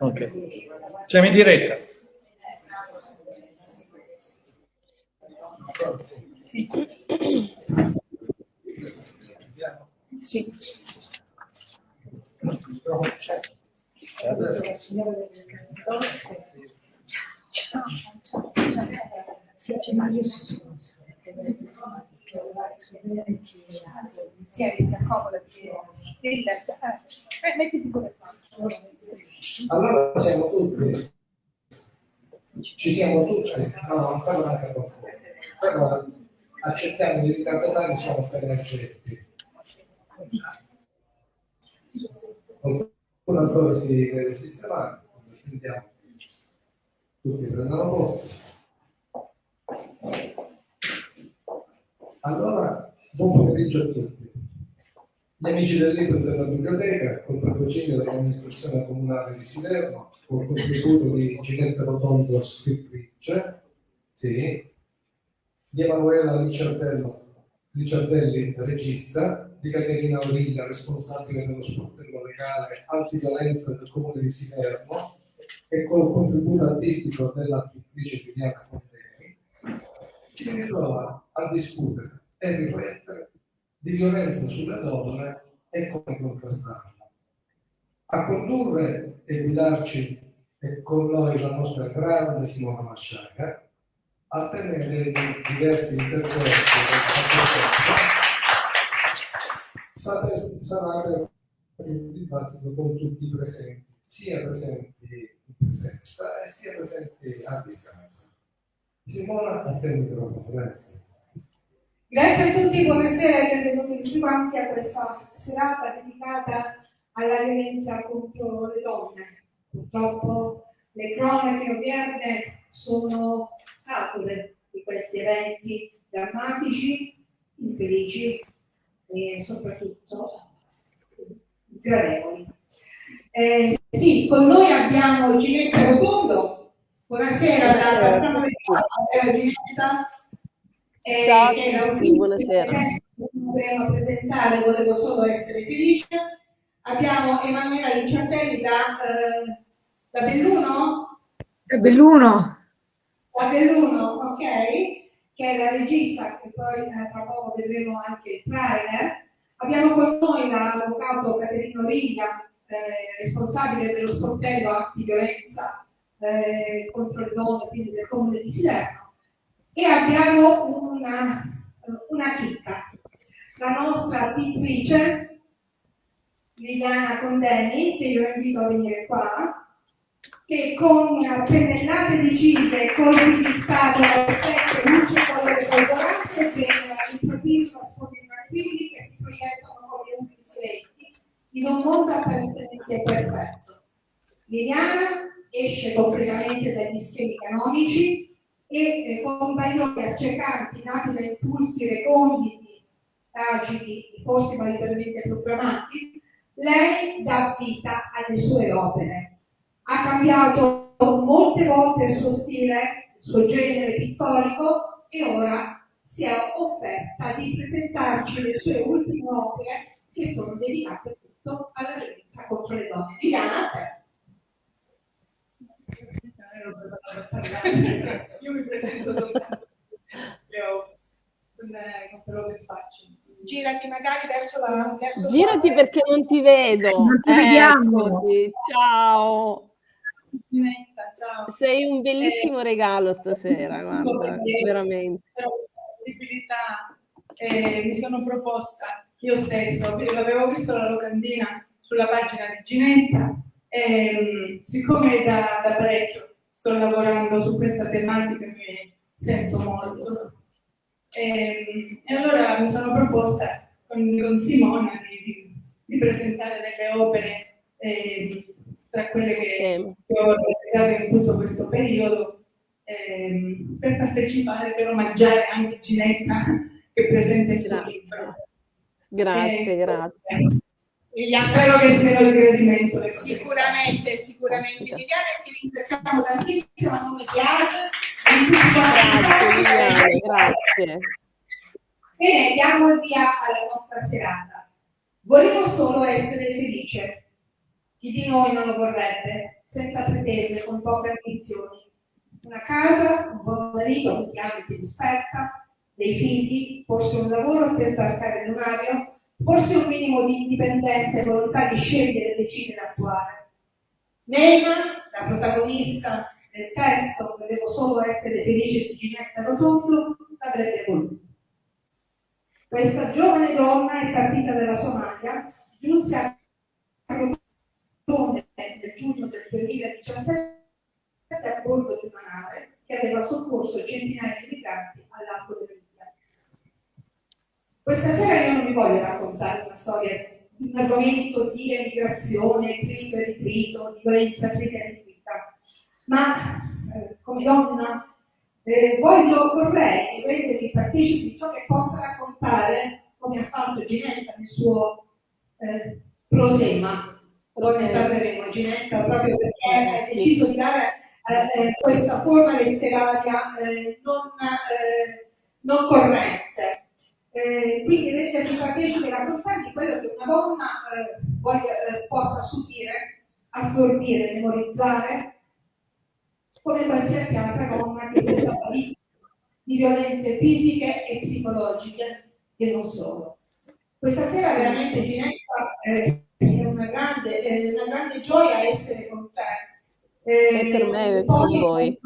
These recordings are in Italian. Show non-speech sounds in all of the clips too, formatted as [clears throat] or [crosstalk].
Ok. Siamo in diretta. Sì. Sì. Ciao, ciao. Sì, ma io sono Tieni, accomodati, relax. Eh, mettiti pure qua. Allora siamo tutti, ci siamo tutti, no, non parlo anche con voi, però accettiamo di ricordare siamo per accetti. Qualcuno ancora si deve sistemare, andiamo. Tutti prendono posto. Allora, buon pomeriggio a tutti. Gli amici del libro della biblioteca, col patrocinio dell'amministrazione comunale di Siderno, col contributo di Ginetta Rotondo, scrittrice, sì, di Emanuela Licciardelli, regista, di Caterina Origlia, responsabile dello sportello legale antiviolenza del comune di Siderno, e col contributo artistico della pittrice Giuliana Conteri, si ritrova a discutere e riflettere di violenza sulle donne e come contrastarla. A condurre e guidarci con noi la nostra grande Simona Masciaga, a tenere diversi interventi sarà il dibattito con tutti i presenti, sia presenti in presenza e sia presenti a distanza. Simona, a te il microfono, grazie. Grazie a tutti, buonasera e benvenuti tutti quanti a questa serata dedicata alla violenza contro le donne. Purtroppo le cronache odierne sono sature di questi eventi drammatici, infelici e soprattutto sgradevoli. Eh, sì, con noi abbiamo Ginetta Rotondo. Buonasera da Bassano di Ginetta Ciao a tutti, buonasera. Dovremmo presentare, volevo solo essere felice. Abbiamo Emanuela Linciardelli da, eh, da Belluno? Da Belluno. Da Belluno, ok, che è la regista, che poi eh, tra poco vedremo anche il trailer. Abbiamo con noi l'avvocato Caterino Riglia, eh, responsabile dello sportello antiviolenza eh, contro le donne, quindi del comune di Siderno e abbiamo una, una chicca. La nostra pittrice, Liliana Condeni, che io invito a venire qua, che con pennellate decise colpi di spada, effetto luce colore colorante genera all'improvviso sfondi tranquilli che si proiettano come umi silenti in un mondo apparentemente perfetto. Liliana esce completamente dagli schemi canonici e eh, compagnoni accecanti nati da impulsi reconditi, agili, forse validemente programmati, lei dà vita alle sue opere. Ha cambiato molte volte il suo stile, il suo genere pittorico e ora si è offerta di presentarci le sue ultime opere che sono dedicate tutto alla violenza contro le donne. Liliana, a te. Io mi presento soltanto con, con quello che faccio. Girati magari verso la... Verso Girati la... perché non ti vedo. Non ti vediamo. Eccoti. Ciao. Ciao. Sei un bellissimo eh, regalo stasera, guarda, veramente. Possibilità, eh, mi sono proposta io stesso, avevo visto la locandina sulla pagina di Ginetta, e, ehm, siccome da, da parecchio sto lavorando su questa tematica che sento molto. E, ehm, e allora mi sono proposta con, con Simona di, di, presentare delle opere eh, tra quelle che, che, ho realizzato in tutto questo periodo eh, per partecipare, per omaggiare anche Ginetta [laughs] che presenta il suo libro. Grazie, eh, grazie. Spero che sia il gradimento. Sicuramente, sicuramente. Liliana, ti ringraziamo tantissimo a nome di Age. Grazie, grazie. Bene, diamo il via alla nostra serata. Volevo solo essere felice. Chi di noi non lo vorrebbe? senza pretese, con poche ambizioni. Una casa, un buon marito che ti ama e ti rispetta, dei figli, forse un lavoro per staccare lunario, forse un minimo di indipendenza e volontà di scegliere e decidere e attuare. Neima, la protagonista del testo, volevo solo essere felice di Ginetta Rotondo, l'avrebbe voluto. Questa giovane donna è partita dalla Somalia, giunse a Crotone nel giugno del 2017 a bordo di una nave che aveva soccorso centinaia di migranti al largo dell'India. Questa sera io non vi voglio raccontare una storia, un argomento di emigrazione, trito e ritrito, di violenza trita e ritrita, ma eh, come donna eh, voglio, vorrei rendervi partecipi di ciò che possa raccontare, come ha fatto Ginetta nel suo eh, prosema. Poi ne parleremo, Ginetta, proprio perché ha deciso di dare eh, eh, questa forma letteraria eh, non, eh, non corrette. Eh, quindi rendervi partecipi e raccontarvi quello che una donna voglia, possa subire, assorbire, memorizzare come qualsiasi altra donna che sia stata vittima di violenze fisiche e psicologiche e non solo. Questa sera veramente Ginetta eh, è una grande, è una grande gioia essere con te. Eh, per me e con voi.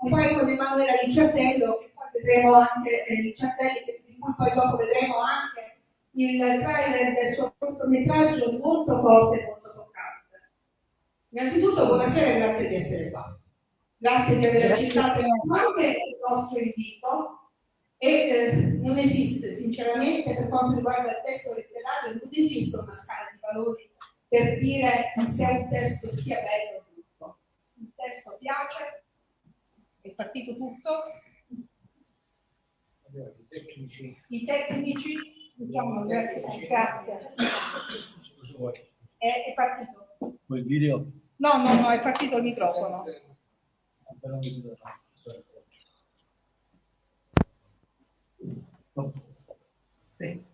Poi con Emanuela Licciardello, che poi vedremo anche eh, Licciardelli, di cui poi dopo vedremo anche il trailer del suo cortometraggio molto forte e molto toccante. Innanzitutto buonasera e grazie di essere qua. Grazie di aver accettato anche il nostro invito e eh, non esiste sinceramente per quanto riguarda il testo letterario, non esiste una scala di valori per dire se un testo sia bello o brutto. Il testo piace, è partito tutto. I tecnici. I tecnici, diciamo, grazie. grazie. È, è partito. Quel video? No, no, no, è partito il microfono. Sì.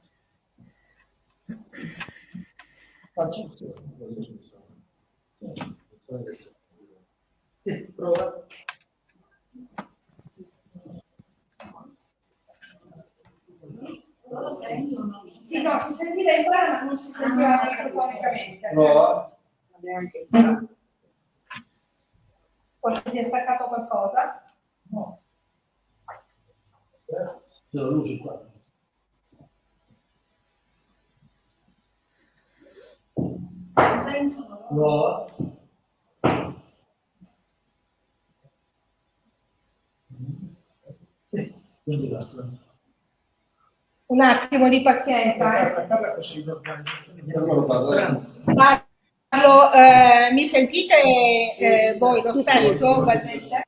Sì, prova. Sì, no, si sentiva in sala ma non si sentiva microfonicamente. Prova. Neanche. Forse si è staccato qualcosa? No. C'è la luce qua. Sentono? Prova. Sì, quindi basta. Un attimo di pazienza. Eh. Parlo, eh, mi sentite eh, voi lo stesso?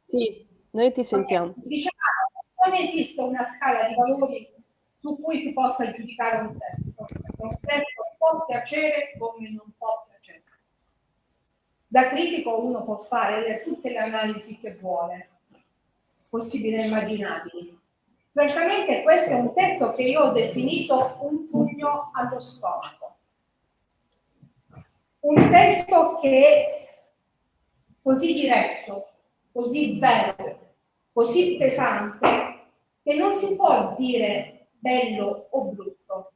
Sì, noi ti sentiamo. Diciamo, non esiste una scala di valori su cui si possa giudicare un testo. Un testo può piacere come non può piacere. Da critico uno può fare le- tutte le analisi che vuole, possibili e immaginabili. Francamente questo è un testo che io ho definito un pugno allo stomaco. Un testo che è così diretto, così bello, così pesante, che non si può dire bello o brutto,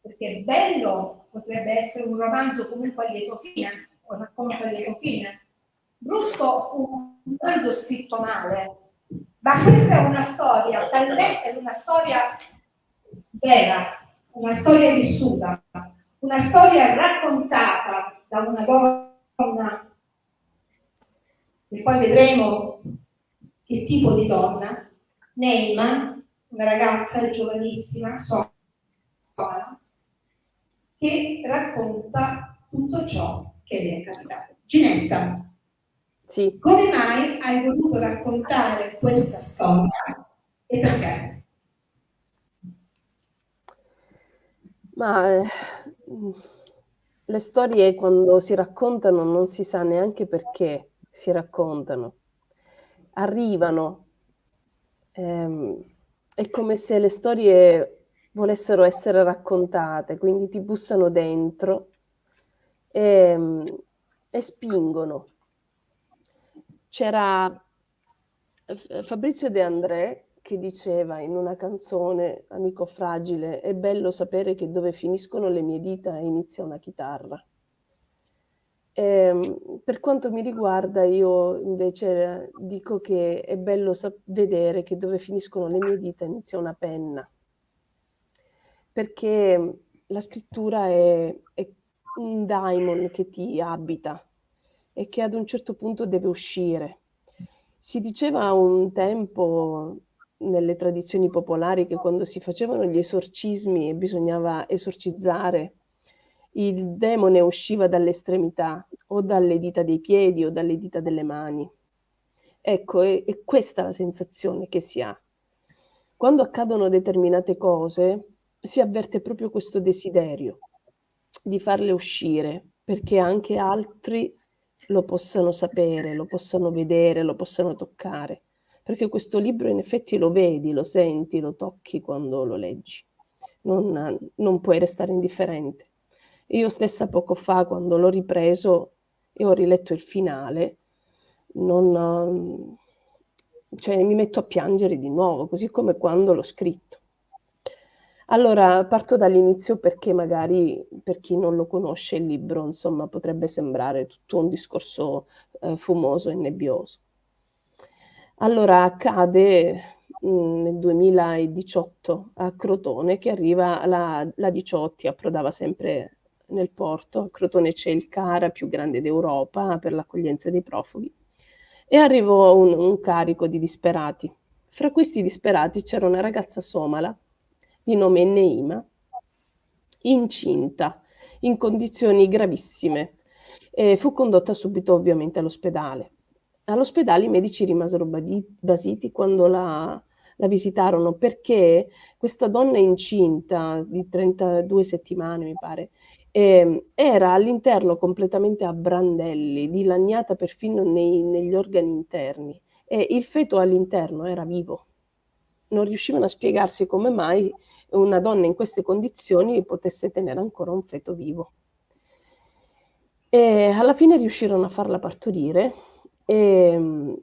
perché bello potrebbe essere un romanzo comunque a lieto fine, o racconto a lieto fine, brutto un romanzo scritto male, ma questa è una storia, è una storia vera, una storia vissuta, una storia raccontata da una donna, e poi vedremo che tipo di donna, Neima, una ragazza giovanissima, sola, che racconta tutto ciò che le è capitato. Ginetta, Sì, come mai hai voluto raccontare questa storia e perché? ma eh, le storie quando si raccontano non si sa neanche perché si raccontano. Arrivano. ehm, è come se le storie volessero essere raccontate, quindi ti bussano dentro e, e spingono. C'era Fabrizio De André che diceva in una canzone, Amico fragile, è bello sapere che dove finiscono le mie dita inizia una chitarra. E, ehm, per quanto mi riguarda, io invece dico che è bello vedere che dove finiscono le mie dita inizia una penna, perché la scrittura è, è un daimon che ti abita e che ad un certo punto deve uscire. Si diceva un tempo nelle tradizioni popolari che quando si facevano gli esorcismi e bisognava esorcizzare, il demone usciva dalle estremità o dalle dita dei piedi o dalle dita delle mani. Ecco, è, è questa la sensazione che si ha. Quando accadono determinate cose, si avverte proprio questo desiderio di farle uscire perché anche altri lo possano sapere, lo possano vedere, lo possano toccare. Perché questo libro in effetti lo vedi, lo senti, lo tocchi quando lo leggi. Non, non puoi restare indifferente. Io stessa poco fa, quando l'ho ripreso e ho riletto il finale, non, cioè, mi metto a piangere di nuovo, così come quando l'ho scritto. Allora, parto dall'inizio perché magari per chi non lo conosce il libro, insomma, potrebbe sembrare tutto un discorso eh, fumoso e nebbioso. Allora, accade mh, mm, nel 2018 a Crotone che arriva la, la Diciotti, approdava sempre nel porto. A Crotone c'è il CARA più grande d'Europa per l'accoglienza dei profughi. E arrivò un, un carico di disperati. Fra questi disperati c'era una ragazza somala di nome Neima, incinta, in condizioni gravissime. E fu condotta subito ovviamente all'ospedale. All'ospedale i medici rimasero basiti quando la, la visitarono perché questa donna incinta di 32 settimane, mi pare, eh, era all'interno completamente a brandelli, dilaniata perfino nei, negli organi interni e il feto all'interno era vivo. Non riuscivano a spiegarsi come mai una donna in queste condizioni potesse tenere ancora un feto vivo. E alla fine riuscirono a farla partorire e,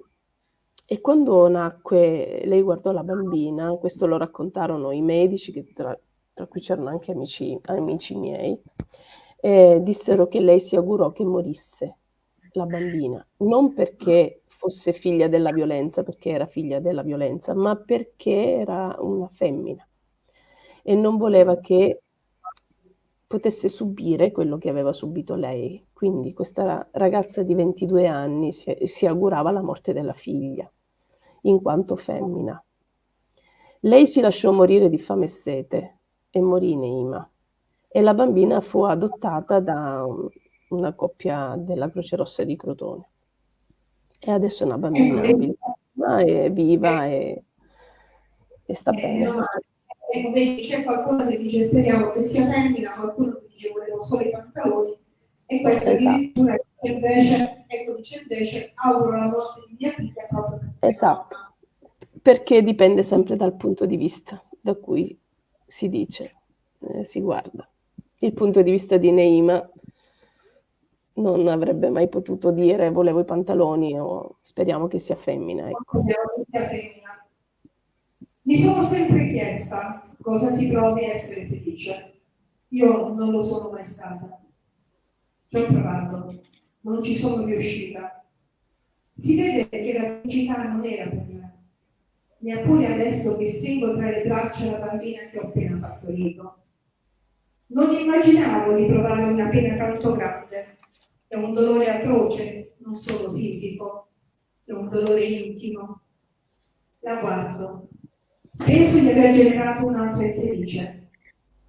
e quando nacque lei guardò la bambina, questo lo raccontarono i medici, tra, tra cui c'erano anche amici, amici miei, dissero che lei si augurò che morisse la bambina, non perché fosse figlia della violenza, perché era figlia della violenza, ma perché era una femmina e non voleva che potesse subire quello che aveva subito lei. Quindi questa ragazza di 22 anni si, si augurava la morte della figlia, in quanto femmina. Lei si lasciò morire di fame e sete e morì Neima. E la bambina fu adottata da una coppia della Croce Rossa di Crotone. E adesso è una bambina [coughs] bellissima e viva e, e sta bene. Ecco, vedi, c'è qualcuno che dice speriamo che sia femmina, qualcuno che dice volevo solo i pantaloni, e questa esatto. addirittura invece, ecco, dice invece auguro la morte di mia figlia proprio perché Esatto, perché dipende sempre dal punto di vista da cui si dice, eh, si guarda. Il punto di vista di Neima non avrebbe mai potuto dire volevo i pantaloni o speriamo che sia femmina. Ecco. Speriamo che sia femmina. Mi sono sempre chiesta cosa si provi a essere felice. Io non lo sono mai stata. Ci ho provato, non ci sono riuscita. Si vede che la felicità non era per me. Neppure adesso che stringo tra le braccia la bambina che ho appena partorito. Non immaginavo di provare una pena tanto grande. È un dolore atroce, non solo fisico, è un dolore intimo. La guardo, Penso di aver generato un'altra infelice.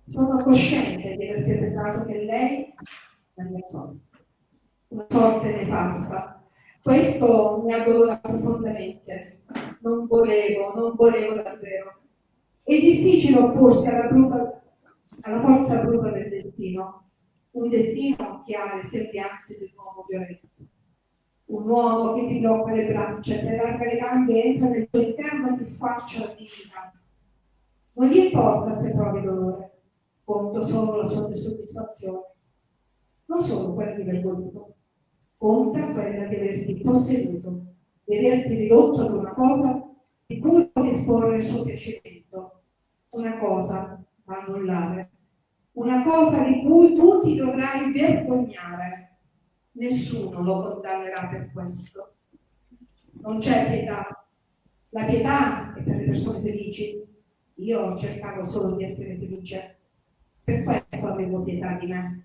Sono cosciente di aver perpetrato che lei la mia sorte, una sorte nefasta. Questo mi addolora profondamente. Non volevo, non volevo davvero. È difficile opporsi alla, bruta, alla forza bruta del destino, un destino che ha le sembianze di un uomo violento un uomo che ti blocca le braccia, ti allarga le gambe e entra nel tuo interno e ti squarcia la dignità. Non gli importa se provi dolore, conto solo la sua soddisfazione. Non solo quella di aver voluto, conta quella di averti posseduto vederti ridotto ad una cosa di cui puoi esporre il suo piacimento, una cosa da annullare, una cosa di cui tu ti dovrai vergognare. Nessuno lo condannerà per questo. Non c'è pietà. La pietà è per le persone felici. Io cercavo solo di essere felice. Per questo avevo pietà di me.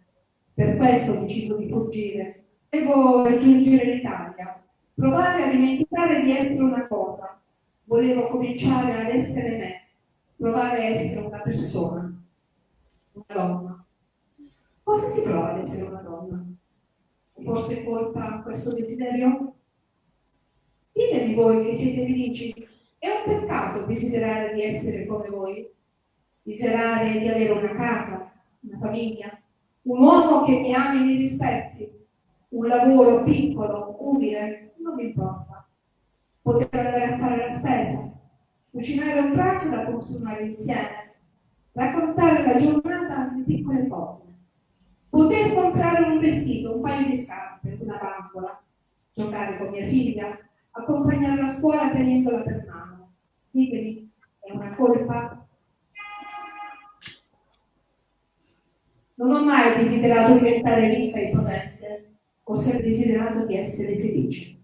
Per questo ho deciso di fuggire. Devo raggiungere l'Italia, provare a dimenticare di essere una cosa. Volevo cominciare ad essere me, provare a essere una persona, una donna. Cosa si prova ad essere una? Forse colpa questo desiderio? Ditemi voi che siete felici. È un peccato desiderare di essere come voi? Desiderare di avere una casa, una famiglia, un uomo che mi ami e mi rispetti, un lavoro piccolo, umile, non mi importa. Poter andare a fare la spesa, cucinare un pranzo da consumare insieme, raccontare la giornata di piccole cose, poter comprare un vestito, un paio di scarpe, una bambola, giocare con mia figlia, accompagnarla a scuola tenendola per mano. Ditemi, è una colpa? Non ho mai desiderato diventare ricca e potente, ho sempre desiderato di essere felice.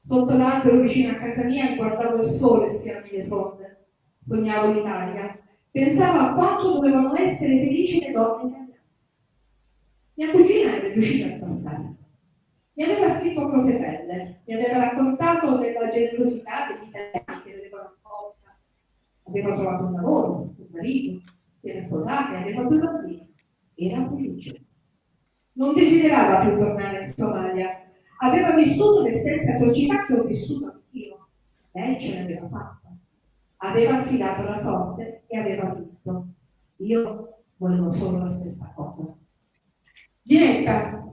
Sotto l'albero vicino a casa mia guardavo il sole spiarmi le fronde, sognavo l'Italia, pensavo a quanto dovevano essere felici le donne. Mia cugina era riuscita a raccontare. Mi aveva scritto cose belle, mi aveva raccontato della generosità degli italiani che l'avevano accolta. Aveva trovato un lavoro, un marito, si era sposata aveva due bambini. Era felice. Non desiderava più tornare in Somalia. Aveva vissuto le stesse atrocità che ho vissuto anch'io. Lei ce l'aveva fatta. Aveva sfidato la sorte e aveva vinto. Io volevo solo la stessa cosa. Ginetta,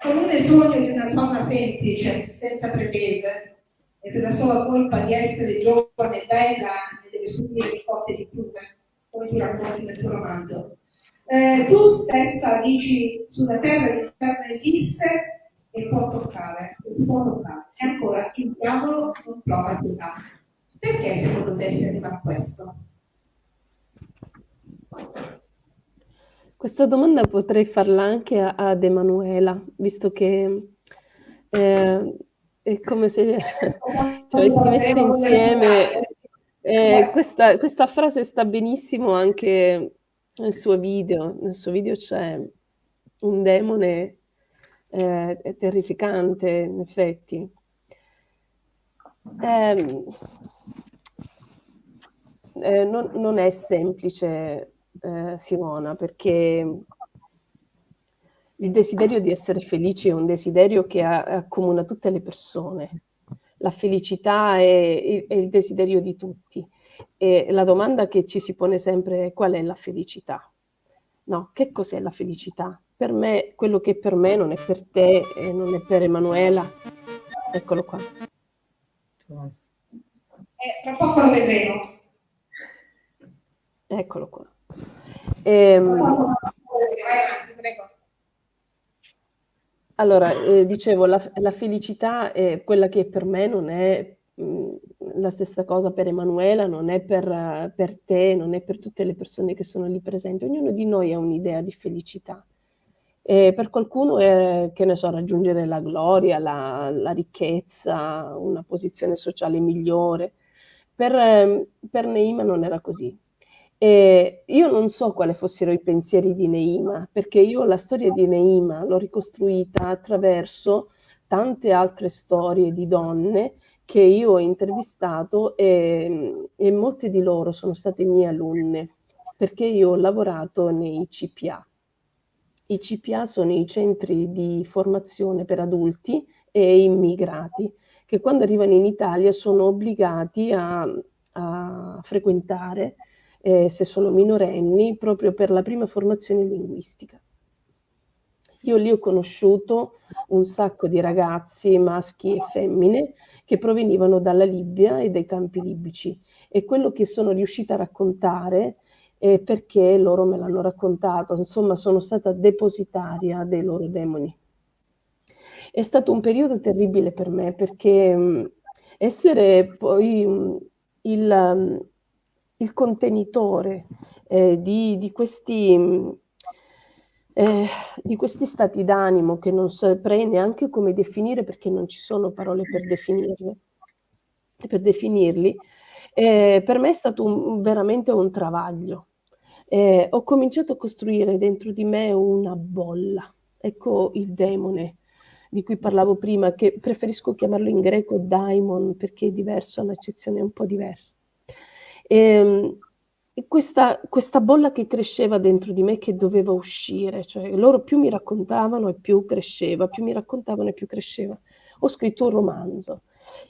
comune sogno di una donna semplice, senza pretese, e per la sola colpa di essere giovane e bella ne deve subire le cotte di piume come tu racconti nel tuo romanzo. Eh, tu stessa dici sulla terra l'inferno esiste e può toccare, e può toccare. E ancora il diavolo non prova pietà. Perché secondo te si arriva a questo? Questa domanda potrei farla anche a- ad Emanuela, visto che eh, è come se [laughs] ci avessi messo insieme. Eh, questa, questa frase sta benissimo anche nel suo video. Nel suo video c'è un demone eh, terrificante, in effetti. Ehm, eh, non, non è semplice, eh, Simona, perché il desiderio di essere felici è un desiderio che accomuna tutte le persone. La felicità è, è il desiderio di tutti. E la domanda che ci si pone sempre è qual è la felicità? No, che cos'è la felicità? Per me, quello che per me non è per te e non è per Emanuela. Eccolo qua. Eh, tra poco lo vedremo. Eccolo qua. Ehm, allora, eh, dicevo, la, la felicità è quella che per me non è mh, la stessa cosa per Emanuela, non è per, eh, per te, non è per tutte le persone che sono lì presenti. Ognuno di noi ha un'idea di felicità. E per qualcuno è, che ne so, raggiungere la gloria, la, la ricchezza, una posizione sociale migliore. Per, ehm, per Neima non era così. E io non so quali fossero i pensieri di Neima, perché io la storia di Neima l'ho ricostruita attraverso tante altre storie di donne che io ho intervistato e, e molte di loro sono state mie alunne, perché io ho lavorato nei CPA. I CPA sono i centri di formazione per adulti e immigrati, che quando arrivano in Italia sono obbligati a, a frequentare eh, se sono minorenni, proprio per la prima formazione linguistica. Io lì ho conosciuto un sacco di ragazzi, maschi e femmine, che provenivano dalla Libia e dai campi libici e quello che sono riuscita a raccontare è perché loro me l'hanno raccontato, insomma sono stata depositaria dei loro demoni. è stato un periodo terribile per me perché essere poi il, il, contenitore eh, di, di, questi, eh, di, questi, stati d'animo che non saprei neanche come definire perché non ci sono parole per definirli, per definirli eh, per me è stato un, veramente un travaglio. Eh, ho cominciato a costruire dentro di me una bolla. Ecco il demone di cui parlavo prima, che preferisco chiamarlo in greco daimon perché è diverso, l'accezione è un po' diversa. Ehm, e, questa, questa, bolla che cresceva dentro di me che doveva uscire, cioè loro più mi raccontavano e più cresceva, più mi raccontavano e più cresceva. Ho scritto un romanzo.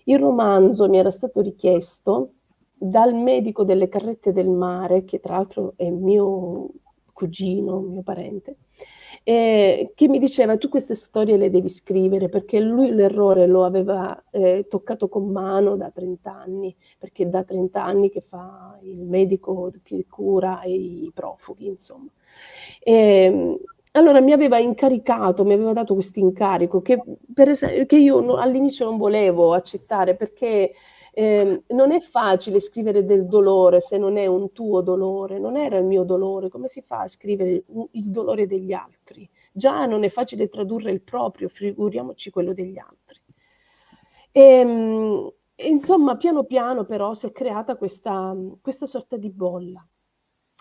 Il romanzo mi era stato richiesto dal medico delle carrette del mare, che tra l'altro è mio cugino, mio parente, eh, che mi diceva tu queste storie le devi scrivere perché lui l'errore lo aveva eh, toccato con mano da 30 anni, perché da 30 anni che fa il medico che cura i profughi, insomma. E, ehm, allora mi aveva incaricato, mi aveva dato questo incarico che, che io all'inizio non volevo accettare perché eh, non è facile scrivere del dolore se non è un tuo dolore, non era il mio dolore, come si fa a scrivere il dolore degli altri? Già non è facile tradurre il proprio, figuriamoci quello degli altri. E, ehm, insomma, piano piano però si è creata questa, questa sorta di bolla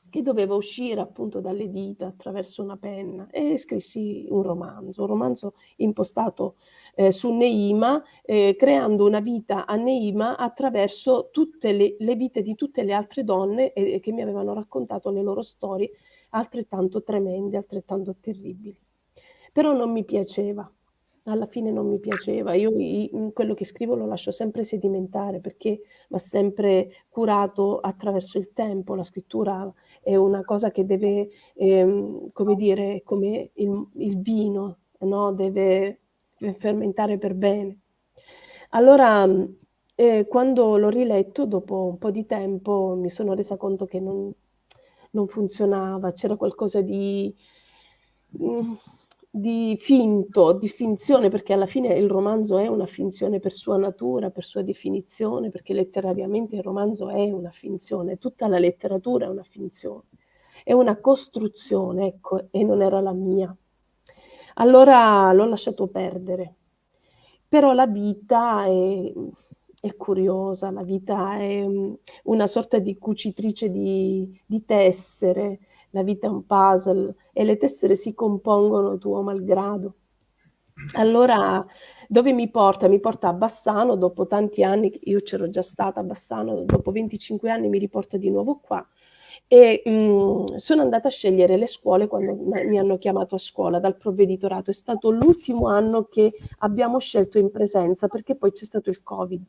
che doveva uscire appunto dalle dita attraverso una penna e scrissi un romanzo, un romanzo impostato eh, su Neima, eh, creando una vita a Neima attraverso tutte le, le vite di tutte le altre donne eh, che mi avevano raccontato le loro storie altrettanto tremende, altrettanto terribili. Però non mi piaceva, alla fine non mi piaceva. Io quello che scrivo lo lascio sempre sedimentare perché va sempre curato attraverso il tempo. La scrittura è una cosa che deve, ehm, come dire, come il, il vino, no? deve fermentare per bene. Allora, eh, quando l'ho riletto, dopo un po' di tempo, mi sono resa conto che non, non funzionava, c'era qualcosa di... Mm, di finto, di finzione, perché alla fine il romanzo è una finzione per sua natura, per sua definizione, perché letterariamente il romanzo è una finzione, tutta la letteratura è una finzione, è una costruzione, ecco, e non era la mia. Allora l'ho lasciato perdere. Però la vita è, è curiosa, la vita è mm, una sorta di cucitrice di, di tessere, la vita è un puzzle e le tessere si compongono tuo malgrado. Allora, dove mi porta? Mi porta a Bassano, dopo tanti anni, io c'ero già stata a Bassano, dopo 25 anni mi riporta di nuovo qua e mh, mm, sono andata a scegliere le scuole quando mi hanno chiamato a scuola dal provveditorato. È stato l'ultimo anno che abbiamo scelto in presenza perché poi c'è stato il Covid.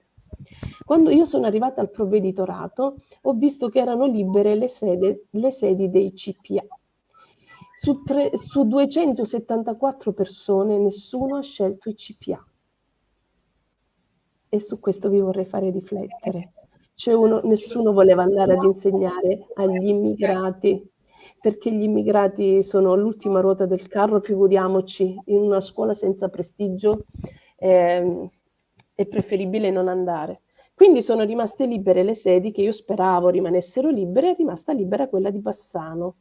Quando io sono arrivata al provveditorato ho visto che erano libere le, sede, le sedi dei CPA. Su, tre, su 274 persone nessuno ha scelto i CPA. E su questo vi vorrei fare riflettere. Uno, nessuno voleva andare ad insegnare agli immigrati perché gli immigrati sono l'ultima ruota del carro, figuriamoci, in una scuola senza prestigio eh, è preferibile non andare. Quindi sono rimaste libere le sedi che io speravo rimanessero libere, è rimasta libera quella di Bassano.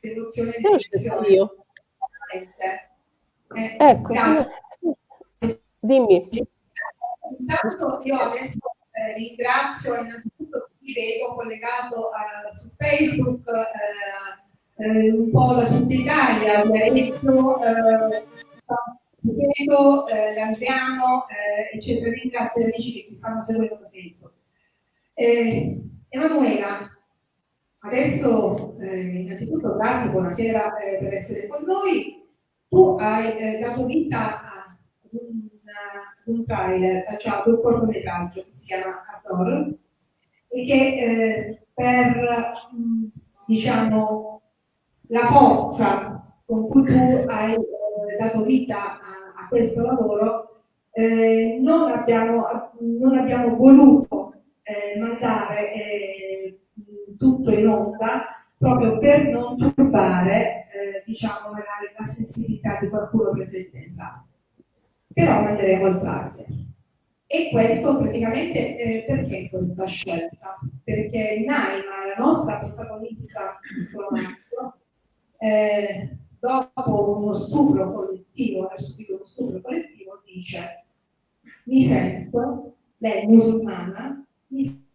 E ho scelto io. Eh, ecco, dimmi. Intanto io adesso eh, ringrazio innanzitutto chi vedo collegato uh, su Facebook, uh, uh, un po' da tutta Italia, Lorenzo, Pietro, eh, Landriano, eh, eccetera. Ringrazio gli amici che ci stanno seguendo da Facebook. Eh, Emanuela, adesso eh, innanzitutto grazie, buonasera eh, per essere con noi. Tu hai eh, dato vita a un, a un trailer, cioè un cortometraggio che si chiama Ador e che eh, per mh, diciamo la forza con cui tu hai dato vita a, a questo lavoro, eh, non, abbiamo, non, abbiamo, voluto eh, mandare eh, tutto in onda proprio per non turbare eh, diciamo la sensibilità di qualcuno presente in sala. Però manderemo il trailer. E questo praticamente eh, perché questa scelta? Perché Naima, la nostra protagonista di romanzo, eh, dopo uno stupro collettivo, ha subito uno stupro collettivo, dice mi sento, lei musulmana, mi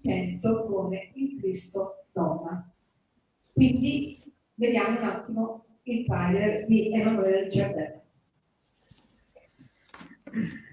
sento come il Cristo donna. Quindi vediamo un attimo il trailer di Emanuele Giardella. Thank [clears throat] you.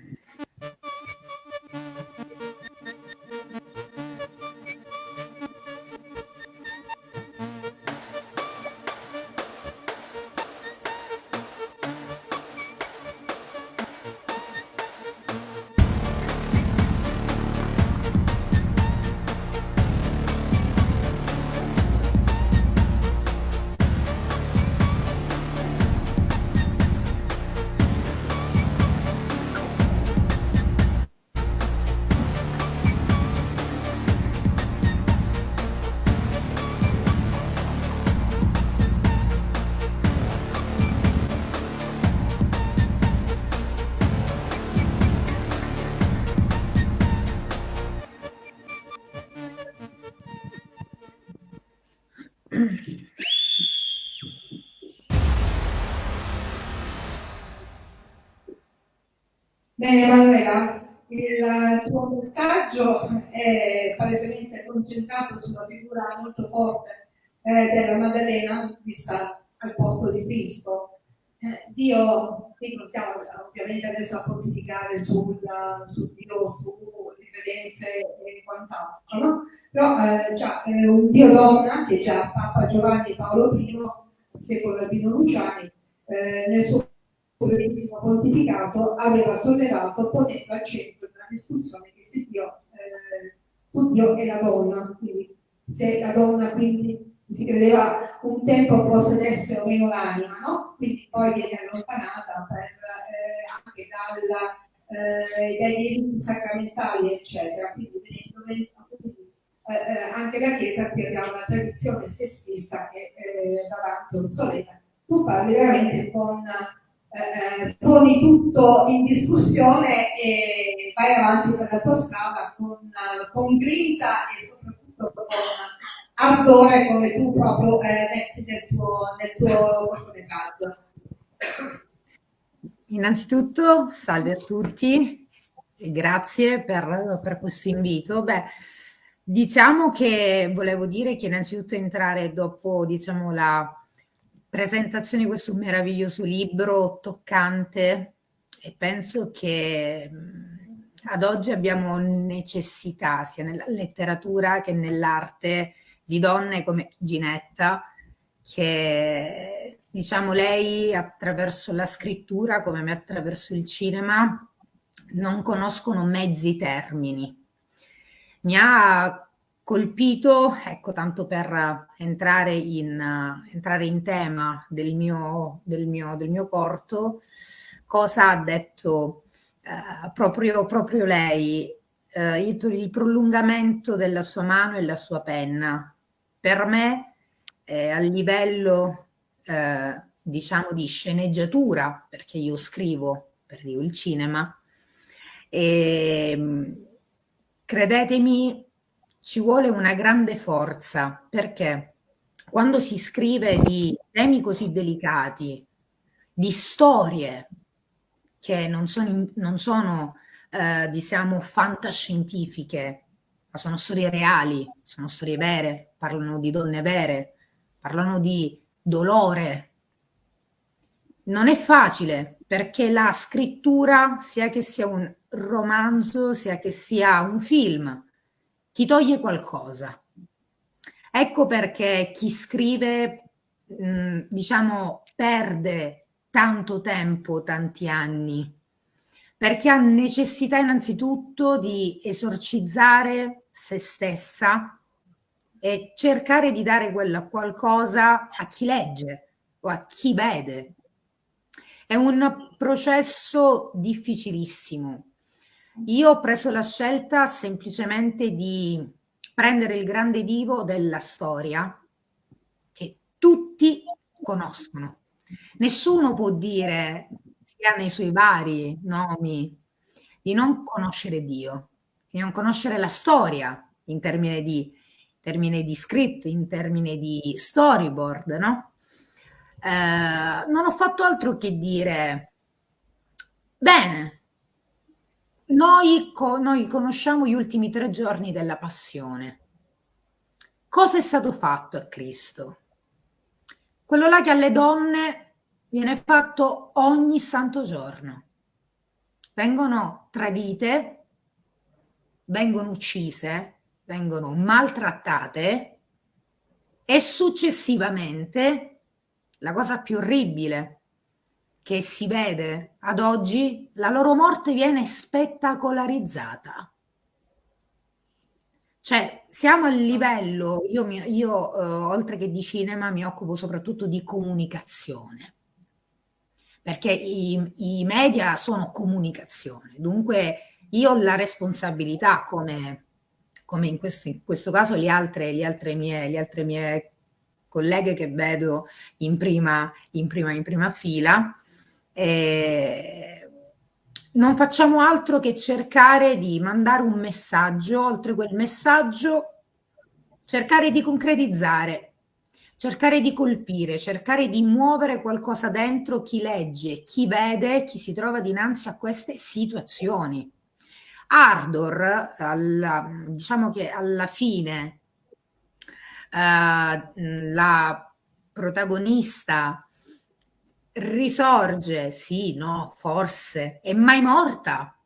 Concentrato sulla figura molto forte eh, della Maddalena vista al posto di Cristo. Eh, Dio, qui non stiamo ovviamente adesso a pontificare sul, sul Dio, sulle credenze e quant'altro, no? però eh, già, è un Dio donna che già Papa Giovanni Paolo I, secolo Albino Luciani, eh, nel suo brevissimo pontificato aveva sollevato ponendo al centro una discussione che si dio Dio e la donna, quindi se la donna quindi si credeva un tempo possedesse o meno l'anima, no? quindi poi viene allontanata per, eh, anche dalla, eh, dai diritti sacramentali, eccetera. Quindi vedendo eh, eh, anche la Chiesa qui abbiamo una tradizione sessista che eh, va avanti obsoleta. Tu parli veramente con eh, poni tutto in discussione e vai avanti per la tua strada con, con grinta e soprattutto con ardore come tu proprio eh, metti nel tuo, nel tuo cortometraggio. Innanzitutto, salve a tutti e grazie per, per questo invito. Beh, diciamo che volevo dire che innanzitutto entrare dopo diciamo, la presentazione di questo meraviglioso libro toccante e penso che ad oggi abbiamo necessità sia nella letteratura che nell'arte di donne come Ginetta che diciamo lei attraverso la scrittura come me attraverso il cinema non conoscono mezzi termini. Mi ha colpito, ecco, tanto per entrare in, entrare in tema del mio, del, mio, del mio corto, cosa ha detto eh, proprio, proprio lei, eh, il, il, prolungamento della sua mano e la sua penna. Per me, eh, a livello, eh, diciamo, di sceneggiatura, perché io scrivo per il cinema, e, ehm, credetemi, ci vuole una grande forza perché quando si scrive di temi così delicati, di storie che non sono, non sono eh, diciamo, fantascientifiche, ma sono storie reali, sono storie vere, parlano di donne vere, parlano di dolore. Non è facile perché la scrittura, sia che sia un romanzo, sia che sia un film, ti toglie qualcosa. Ecco perché chi scrive, mh, diciamo, perde tanto tempo, tanti anni, perché ha necessità innanzitutto di esorcizzare se stessa e cercare di dare quella qualcosa a chi legge o a chi vede. È un processo difficilissimo io ho preso la scelta semplicemente di prendere il grande divo della storia che tutti conoscono. Nessuno può dire, Bibbia nei suoi vari nomi, di non conoscere Dio, di non conoscere la storia in termini di, in termini di script, in termini di storyboard, no? Eh, non ho fatto altro che dire, bene, noi, co- noi conosciamo gli ultimi tre giorni della passione. Cosa è stato fatto a Cristo? Quello là che alle donne viene fatto ogni santo giorno. Vengono tradite, vengono uccise, vengono maltrattate e successivamente la cosa più orribile che si vede ad oggi, la loro morte viene spettacolarizzata. Cioè, siamo a livello, io, io eh, oltre che di cinema mi occupo soprattutto di comunicazione, perché i, i media sono comunicazione, dunque io ho la responsabilità, come, come in, questo, in, questo, caso le altre, le altre, mie, le altre mie colleghe che vedo in prima, in prima, in prima fila, eh, non facciamo altro che cercare di mandare un messaggio, oltre quel messaggio, cercare di concretizzare, cercare di colpire, cercare di muovere qualcosa dentro chi legge, chi vede, chi si trova dinanzi a queste situazioni. Ardor, alla, diciamo che alla fine, eh, la protagonista risorge, sì, no, forse, è mai morta.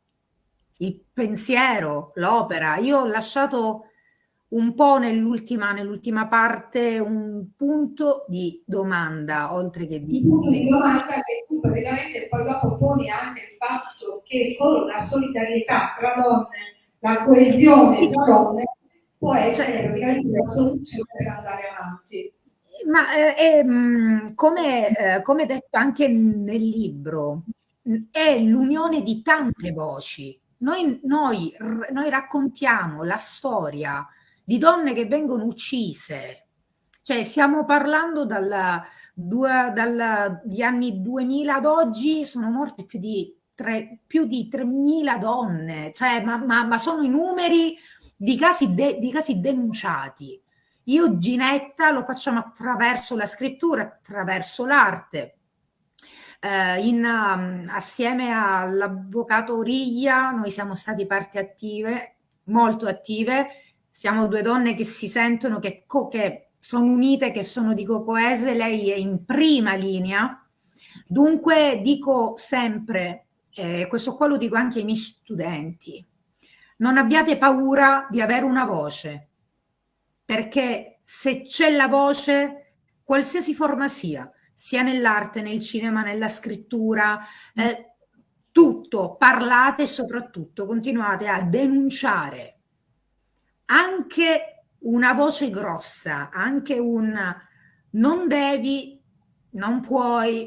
Il pensiero, l'opera. Io ho lasciato un po' nell'ultima, nell'ultima parte un punto di domanda, oltre che di... Un punto di domanda che tu praticamente poi dopo poni anche il fatto che solo la solidarietà tra donne, la coesione tra donne può essere praticamente la soluzione per andare avanti. Ma eh, eh, come, eh, come detto anche nel libro, è l'unione di tante voci. Noi, noi, noi raccontiamo la storia di donne che vengono uccise, cioè stiamo parlando dalla, due, dagli anni 2000 ad oggi sono morte più di, tre, più di 3.000 donne, cioè, ma, ma, ma, sono i numeri di casi, de, di casi denunciati. Io Ginetta lo facciamo attraverso la scrittura, attraverso l'arte. Eh, in, um, assieme all'avvocato Riglia noi siamo stati parte attive, molto attive, siamo due donne che si sentono, che, che sono unite, che sono di coese, lei è in prima linea. Dunque dico sempre, eh, questo qua lo dico anche ai miei studenti, non abbiate paura di avere una voce, perché se c'è la voce, qualsiasi forma sia, sia nell'arte, nel cinema, nella scrittura, eh, tutto, parlate e soprattutto continuate a denunciare anche una voce grossa, anche un non devi, non puoi,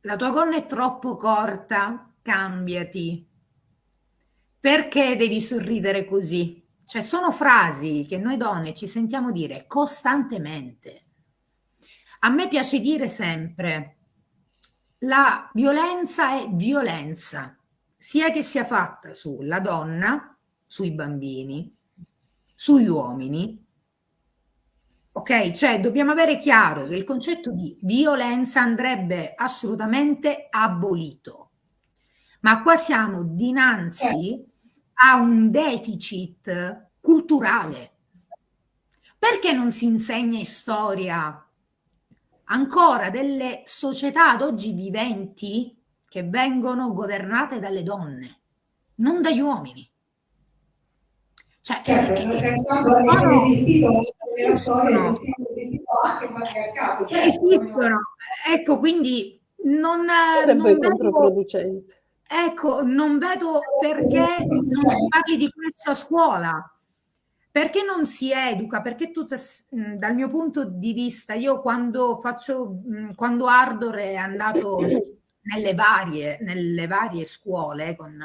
la tua gonna è troppo corta, cambiati. Perché devi sorridere così? Cioè sono frasi che noi donne ci sentiamo dire costantemente. A me piace dire sempre, la violenza è violenza, sia che sia fatta sulla donna, sui bambini, sugli uomini. Ok? Cioè dobbiamo avere chiaro che il concetto di violenza andrebbe assolutamente abolito. Ma qua siamo dinanzi ha un deficit culturale. Perché non si insegna storia ancora delle società ad oggi viventi che vengono governate dalle donne, non dagli uomini? Cioè, certo, eh, eh, no, esistito nella storia esistono anche il patriarcato. Certo, esistono, ecco, quindi non... Sarebbe non controproducente Ecco, non vedo perché non si parli di questo a scuola. Perché non si educa? Perché tutta, dal mio punto di vista, io quando faccio, quando Ardor è andato nelle varie, nelle varie scuole con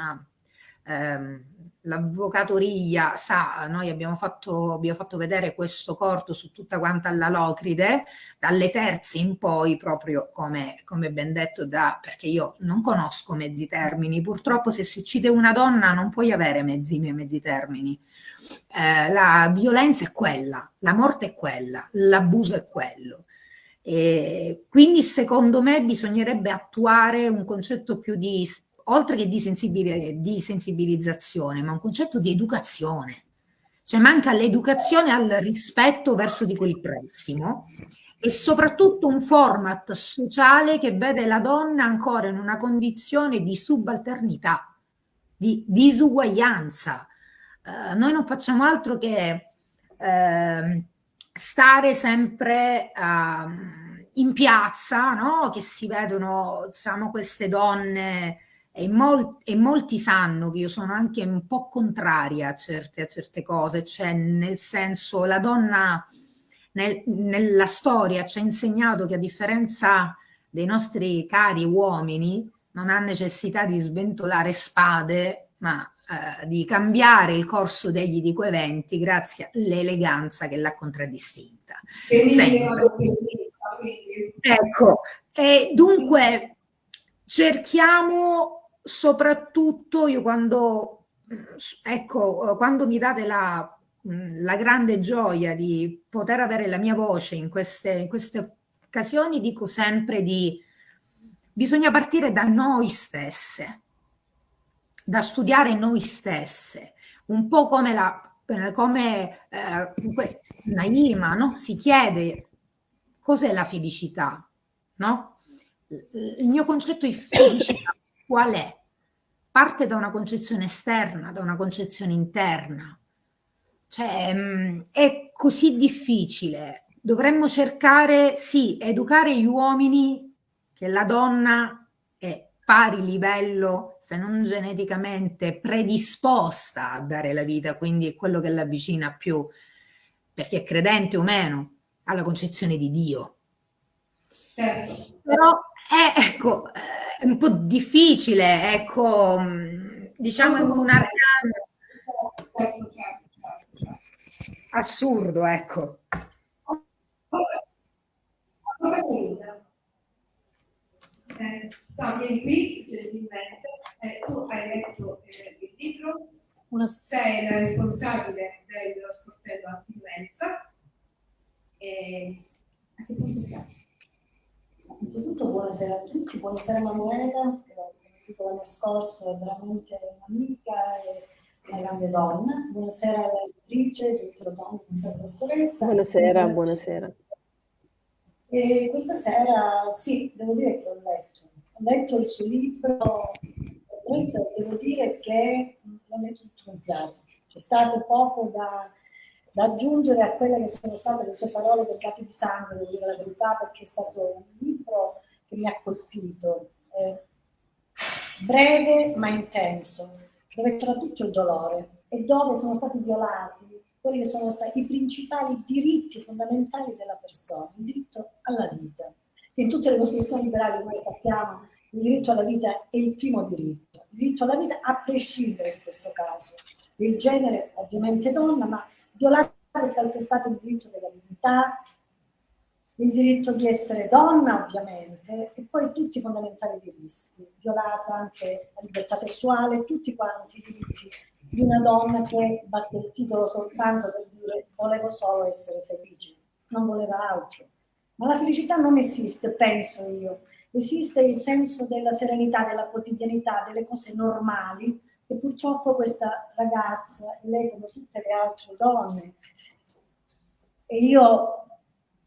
ehm, l'avvocato Riglia sa, noi abbiamo fatto, abbiamo fatto vedere questo corto su tutta quanta la Locride, dalle terze in poi, proprio come, come ben detto da, perché io non conosco mezzi termini, purtroppo se si uccide una donna non puoi avere mezzi, mezzi termini. Eh, la violenza è quella, la morte è quella, l'abuso è quello. E quindi secondo me bisognerebbe attuare un concetto più di oltre che di, di sensibilizzazione, ma un concetto di educazione. Cioè manca l'educazione al rispetto verso di quel prossimo e soprattutto un format sociale che vede la donna ancora in una condizione di subalternità, di disuguaglianza. Uh, noi non facciamo altro che uh, stare sempre uh, in piazza, no? che si vedono diciamo, queste donne e, mol e, molti sanno che io sono anche un po' contraria a certe, a certe cose, cioè nel senso la donna nel, nella storia ci ha insegnato che a differenza dei nostri cari uomini non ha necessità di sventolare spade, ma eh, di cambiare il corso degli di quei eventi grazie all'eleganza che l'ha contraddistinta. Ecco, e dunque cerchiamo soprattutto io quando, ecco, quando mi date la, la grande gioia di poter avere la mia voce in queste, in queste occasioni, dico sempre di bisogna partire da noi stesse, da studiare noi stesse, un po' come la come eh, Naima no? si chiede cos'è la felicità, no? Il mio concetto di felicità qual è? Parte da una concezione esterna, da una concezione interna. Cioè, mm, è così difficile. Dovremmo cercare, sì, educare gli uomini che la donna è pari livello, se non geneticamente predisposta a dare la vita, quindi è quello che l'avvicina più, perché è credente o meno, alla concezione di Dio. Certo. Però è, ecco, è un po' difficile, ecco, mm, diciamo in un arcano assurdo, ecco. Eh, no, vieni qui gentilmente, eh, tu hai letto eh, il libro, una, sei la responsabile dello sportello antiviolenza. E a che punto siamo? Innanzitutto buonasera a tutti, buonasera Manuela, che detto l'anno scorso è veramente un'amica e una grande donna. Buonasera alla lettrice, dottor Don, buonasera professoressa. Buonasera, buonasera. E questa sera sì, devo dire che ho letto. Ho letto il suo libro, professoressa, devo dire che l'ho letto tutto un fiato. C'è stato poco da da aggiungere a quelle che sono state le sue parole del capi di sangue, devo dire la verità, perché è stato un libro che mi ha colpito. Eh, breve ma intenso, dove c'era tutto il dolore e dove sono stati violati quelli che sono stati i principali diritti fondamentali della persona, il diritto alla vita. In tutte le costituzioni liberali noi sappiamo il diritto alla vita è il primo diritto, il diritto alla vita a prescindere in questo caso, il genere ovviamente donna, ma violato e calpestato il diritto della dignità, il diritto di essere donna ovviamente, e poi tutti i fondamentali diritti, violata anche la libertà sessuale, tutti quanti i diritti di una donna che basta il titolo soltanto per dire volevo solo essere felice, non voleva altro. Ma la felicità non esiste, penso io. Esiste il senso della serenità, della quotidianità, delle cose normali, e purtroppo questa ragazza, lei come tutte le altre donne, e io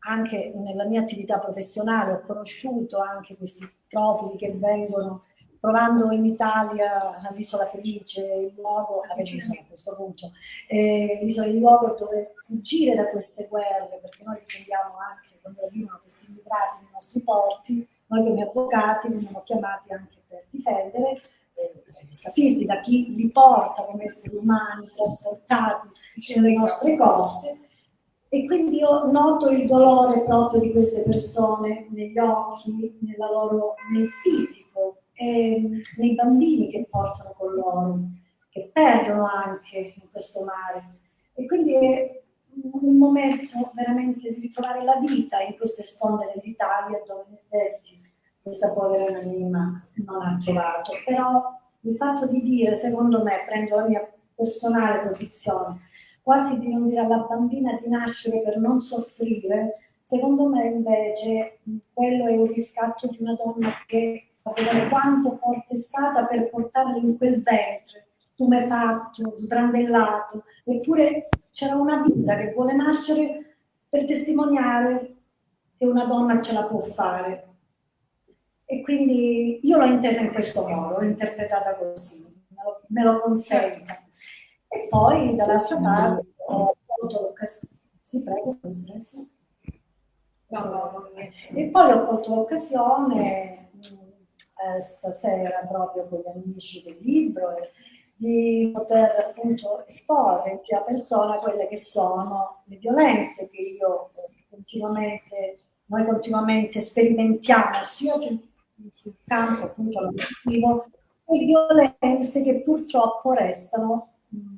anche nella mia attività professionale ho conosciuto anche questi profili che vengono provando in Italia all'Isola Felice, il luogo, a Regina a questo punto, eh, l'isola il luogo dove fuggire da queste guerre, perché noi difendiamo anche quando arrivano questi immigrati nei nostri porti, noi come avvocati veniamo chiamati anche per difendere, scafisti, da chi li porta come esseri umani trasportati sulle nostre coste. E quindi io noto il dolore proprio di queste persone negli occhi, loro, nel fisico, e nei bambini che portano con loro, che perdono anche in questo mare. E quindi è un momento veramente di ritrovare la vita in queste sponde dell'Italia dove in effetti questa povera anima non ha trovato. Però il fatto di dire, secondo me, prendo la mia personale posizione, quasi di non dire alla bambina di nascere per non soffrire, secondo me invece quello è un riscatto di una donna che fa vedere quanto forte è stata per portarla in quel ventre, tumefatto, sbrandellato, eppure c'era una vita che vuole nascere per testimoniare che una donna ce la può fare. E quindi io l'ho intesa in questo modo, l'ho interpretata così, me lo, me lo consenta. E poi dall'altra parte ho colto l'occasione. Sì, prego, professoressa. E poi ho colto l'occasione eh, stasera proprio con gli amici del libro e di poter appunto esporre in prima persona quelle che sono le violenze che io continuamente, noi continuamente sperimentiamo sia sul, sul campo appunto lavorativo e violenze che purtroppo restano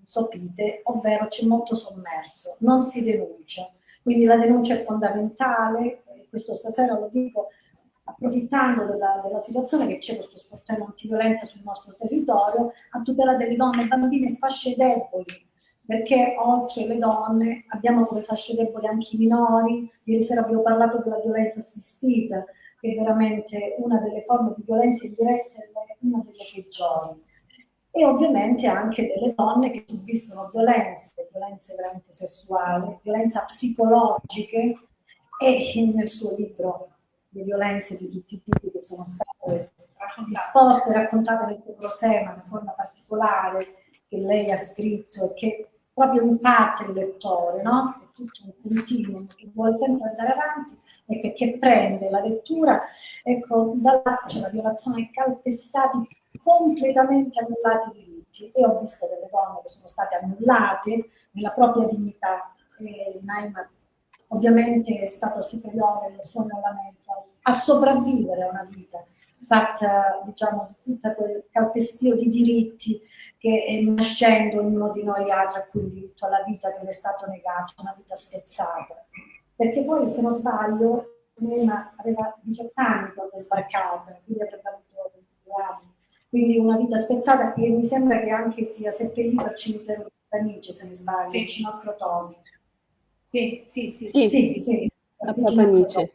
sopite, ovvero c'è molto sommerso, non si denuncia. Quindi la denuncia è fondamentale, questo stasera lo dico approfittando della, della situazione che c'è questo sportello antiviolenza sul nostro territorio, a tutela delle donne, bambine e fasce deboli, perché oltre le donne abbiamo come fasce deboli anche i minori, ieri sera abbiamo parlato della violenza assistita, che è veramente una delle forme di violenza indiretta, una delle peggiori. E ovviamente anche delle donne che subiscono violenze, violenze veramente sessuali, violenze psicologiche, e nel suo libro le violenze di tutti i tipi che sono state disposte e raccontate nel tuo prosema in forma particolare che lei ha scritto e che proprio impatta il lettore, no? È tutto un continuum che vuole sempre andare avanti e che, prende la lettura, ecco, da là c'è la violazione calpestati completamente annullati i diritti e ho visto delle donne che sono state annullate nella propria dignità e Naima ovviamente è stato superiore nel suo annullamento a sopravvivere a una vita fatta diciamo di tutto quel calpestio di diritti che nascendo ognuno di noi ha tra cui il diritto alla vita che le è stato negato, una vita spezzata. Perché poi se non sbaglio Elena aveva 18 anni quando è sbarcata, quindi avrebbe avuto 22 anni. Quindi una vita spezzata e mi sembra che anche sia seppellita al cimitero di Panice, se non sbaglio, sì. vicino a Crotone. Sì, sì, sì. Sì, sì, sì, a Papanice.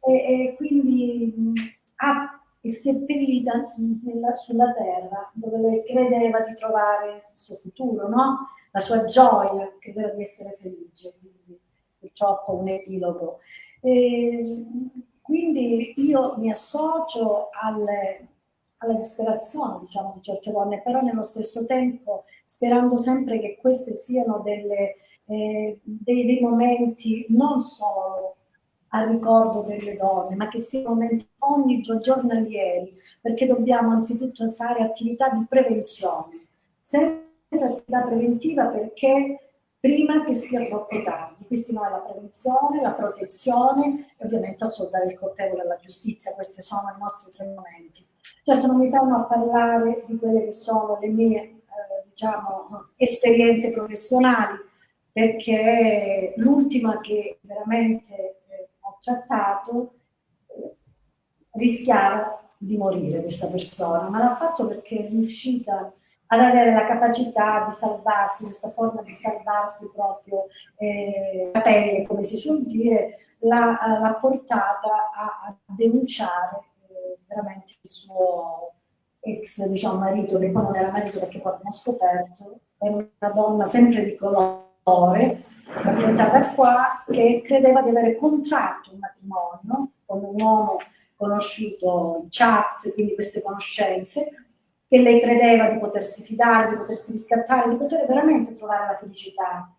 E, e quindi ha, è seppellita nella, sulla terra dove lei credeva di trovare il suo futuro, no? la sua gioia, credeva di essere felice, quindi purtroppo un epilogo. E, quindi io mi associo alle, alla disperazione diciamo, di certe donne, però nello stesso tempo sperando sempre che queste siano delle eh, dei, dei, momenti non solo al ricordo delle donne, ma che siano momenti ogni giornalieri, perché dobbiamo anzitutto fare attività di prevenzione, sempre attività preventiva perché prima che sia troppo tardi. Questi noi la prevenzione, la protezione e ovviamente assolutare il colpevole alla giustizia, questi sono i nostri tre momenti. Certo non mi fermo a parlare di quelle che sono le mie eh, diciamo, esperienze professionali, perché l'ultima che veramente eh, ho trattato eh, rischiava di morire questa persona, ma l'ha fatto perché è riuscita ad avere la capacità di salvarsi, questa forma di salvarsi proprio eh, la pelle, come si suol dire, l'ha, portata a, a denunciare eh, veramente il suo ex diciamo, marito, che poi non era marito perché poi abbiamo scoperto, era una donna sempre di colore, ambientata qua, che credeva di avere contratto un matrimonio con un uomo conosciuto in chat, quindi queste conoscenze, che lei credeva di potersi fidare, di potersi riscattare, di poter veramente trovare la felicità,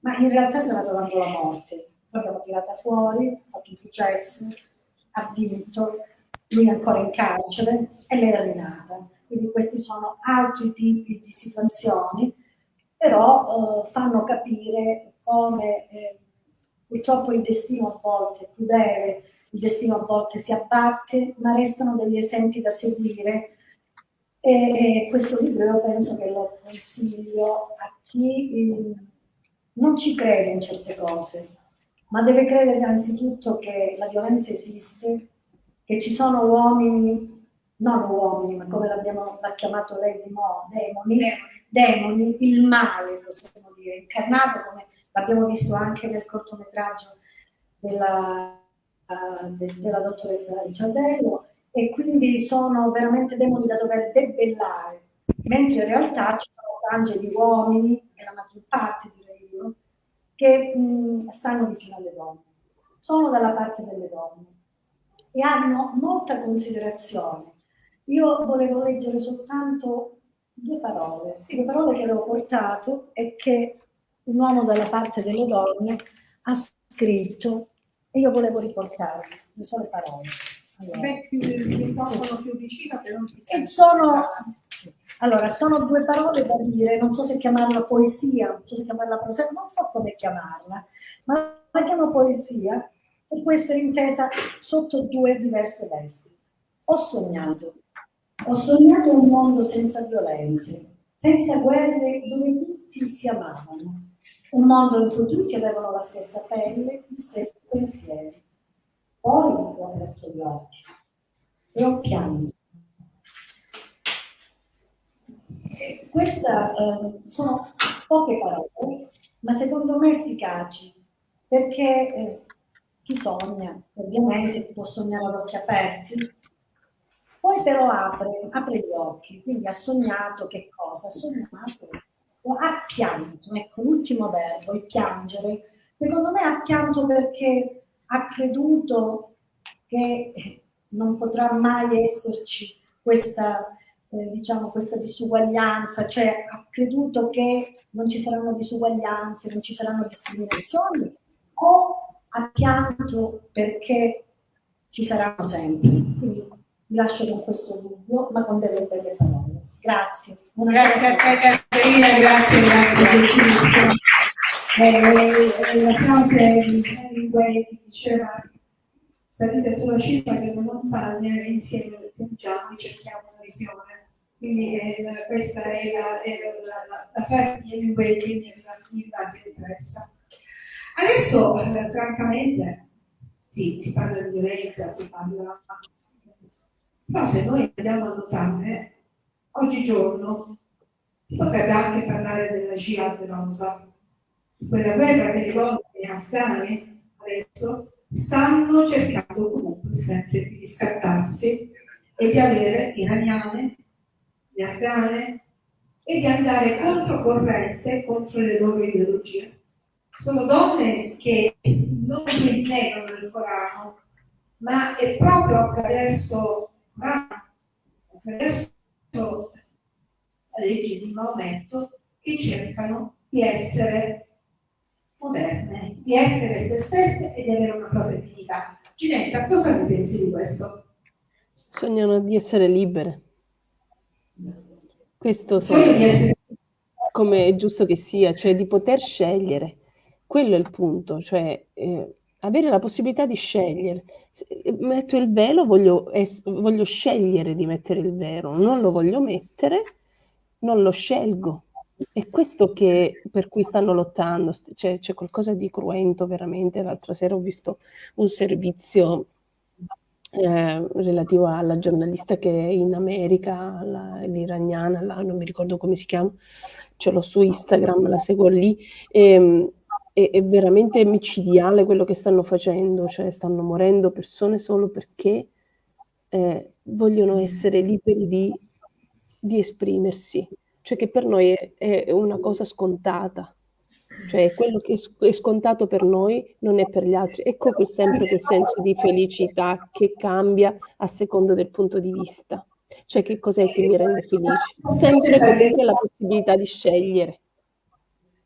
ma in realtà stava trovando la morte. L'abbiamo tirata fuori, ha fatto un processo, ha vinto, lui è ancora in carcere e lei è rinata. Quindi questi sono altri tipi di situazioni però eh, fanno capire come eh, purtroppo il destino a volte è crudele, il destino a volte si abbatte, ma restano degli esempi da seguire E, e questo libro io penso che lo consiglio a chi eh, non ci crede in certe cose, ma deve credere innanzitutto che la violenza esiste, che ci sono uomini, non uomini, ma come l'ha chiamato lei di mo, demoni, demoni, il male possiamo dire, incarnato come l'abbiamo visto anche nel cortometraggio della, uh, de, della dottoressa Ricciardello, e quindi sono veramente demoni da dover debellare, mentre in realtà ci sono frange di uomini, e la maggior parte direi io, che mh, stanno vicino alle donne, sono dalla parte delle donne e hanno molta considerazione. Io volevo leggere soltanto due parole, sì, due parole che avevo portato e che un uomo dalla parte delle donne ha scritto e io volevo riportarvi le sole parole. Allora, Beh, più sì. più vicino che non ti E sono, sì. allora, sono due parole da dire, non so se chiamarla poesia, non so se chiamarla prosa, non so come chiamarla, ma la chiamo poesia e può essere intesa sotto due diverse vesti. Ho sognato, ho sognato un mondo senza violenze, senza guerre dove tutti si amavano, un mondo in cui tutti avevano la stessa pelle, gli stessi pensieri poi ho aperto gli occhi e ho pianto. Queste eh, sono poche parole, ma secondo me efficaci, perché eh, chi sogna ovviamente può sognare ad occhi aperti, poi però apre, apre gli occhi, quindi ha sognato che cosa? Ha sognato, ha pianto, ecco l'ultimo verbo, il piangere. Secondo me ha pianto perché ha creduto che non potrà mai esserci questa, eh, diciamo, questa disuguaglianza, cioè ha creduto che non ci saranno disuguaglianze, non ci saranno discriminazioni, o ha pianto perché ci saranno sempre. Quindi vi lascio con questo dubbio, ma con delle belle parole. Grazie. Buona grazie a te Caterina, grazie, grazie eh, la frase di Hemingway che diceva salite sulla cima delle montagne e insieme piangiamo e cerchiamo una visione. Quindi eh, questa è la, è la, la, la frase di Hemingway che mi è rimasta impressa. Adesso, eh, francamente, sì, si parla di violenza, si parla... Però se noi andiamo a notare, oggigiorno si potrebbe anche parlare della jihad rosa, quella guerra che le donne afghane adesso stanno cercando comunque sempre di riscattarsi e di avere iraniane, le afghane e di andare controcorrente contro le loro ideologie. Sono donne che non negano il Corano, ma è proprio attraverso attraverso la legge di Maometto che cercano di essere moderne, di essere se stesse e di avere una propria dignità. Ginetta, cosa ne pensi di questo? Sognano di essere libere. Questo sogno, essere... come è giusto che sia, cioè di poter scegliere. Quello è il punto, cioè eh, avere la possibilità di scegliere. Metto il velo, voglio, voglio scegliere di mettere il velo, non lo voglio mettere, non lo scelgo è questo che, per cui stanno lottando, c'è, c'è, qualcosa di cruento veramente. L'altra sera ho visto un servizio eh, relativo alla giornalista che è in America, l'iraniana, la, non mi ricordo come si chiama, ce l'ho su Instagram, la seguo lì. E, ehm, è, è veramente micidiale quello che stanno facendo, cioè stanno morendo persone solo perché eh, vogliono essere liberi di, di esprimersi cioè che per noi è, è una cosa scontata, cioè quello che è scontato per noi non è per gli altri. Ecco quel, sempre quel senso di felicità che cambia a secondo del punto di vista. Cioè che cos'è che mi rende felice? Sempre comunque la possibilità di scegliere.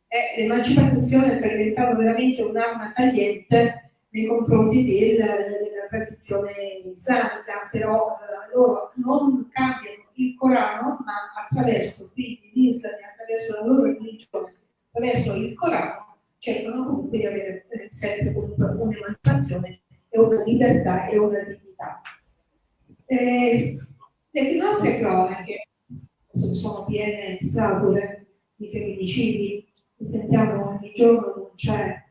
Eh, l'emancipazione sta diventando veramente un'arma tagliente nei confronti del, della tradizione islamica, però eh, loro non cambiano il Corano, ma attraverso quindi l'Islam, attraverso la loro religione, attraverso il Corano, cercano comunque di avere eh, sempre comunque un'emancipazione e una libertà e una dignità. Eh, le nostre cronache sono piene scatole di femminicidi, li sentiamo ogni giorno, non c'è,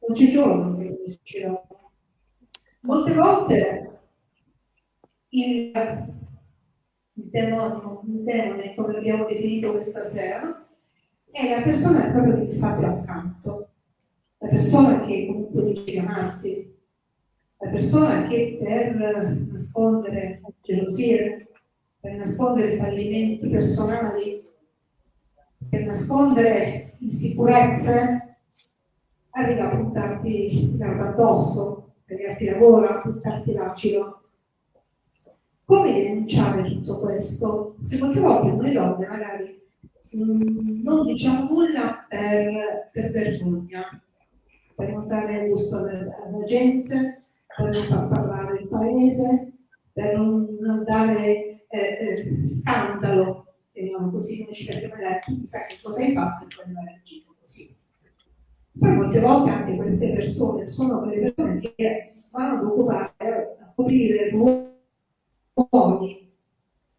non c'è giorno che non succeda. Molte volte il, il demonio, demone, come l'abbiamo definito questa sera, è la persona proprio che ti sta più accanto, la persona che comunque dice amanti, la persona che per nascondere gelosie, per nascondere fallimenti personali, per nascondere insicurezze, arriva a buttarti l'erba addosso, a tagliarti la gola, a buttarti l'acido. Come denunciare tutto questo? Perché molte volte noi donne magari mh, non diciamo nulla per, per vergogna, per non dare gusto alla gente, per non far parlare il paese, per non dare eh, eh, scandalo, chiamiamo così, come ci perché magari tu sa che cosa hai fatto e poi non hai agito così. Poi molte volte anche queste persone sono quelle persone che vanno ad occupare, a coprire ruoli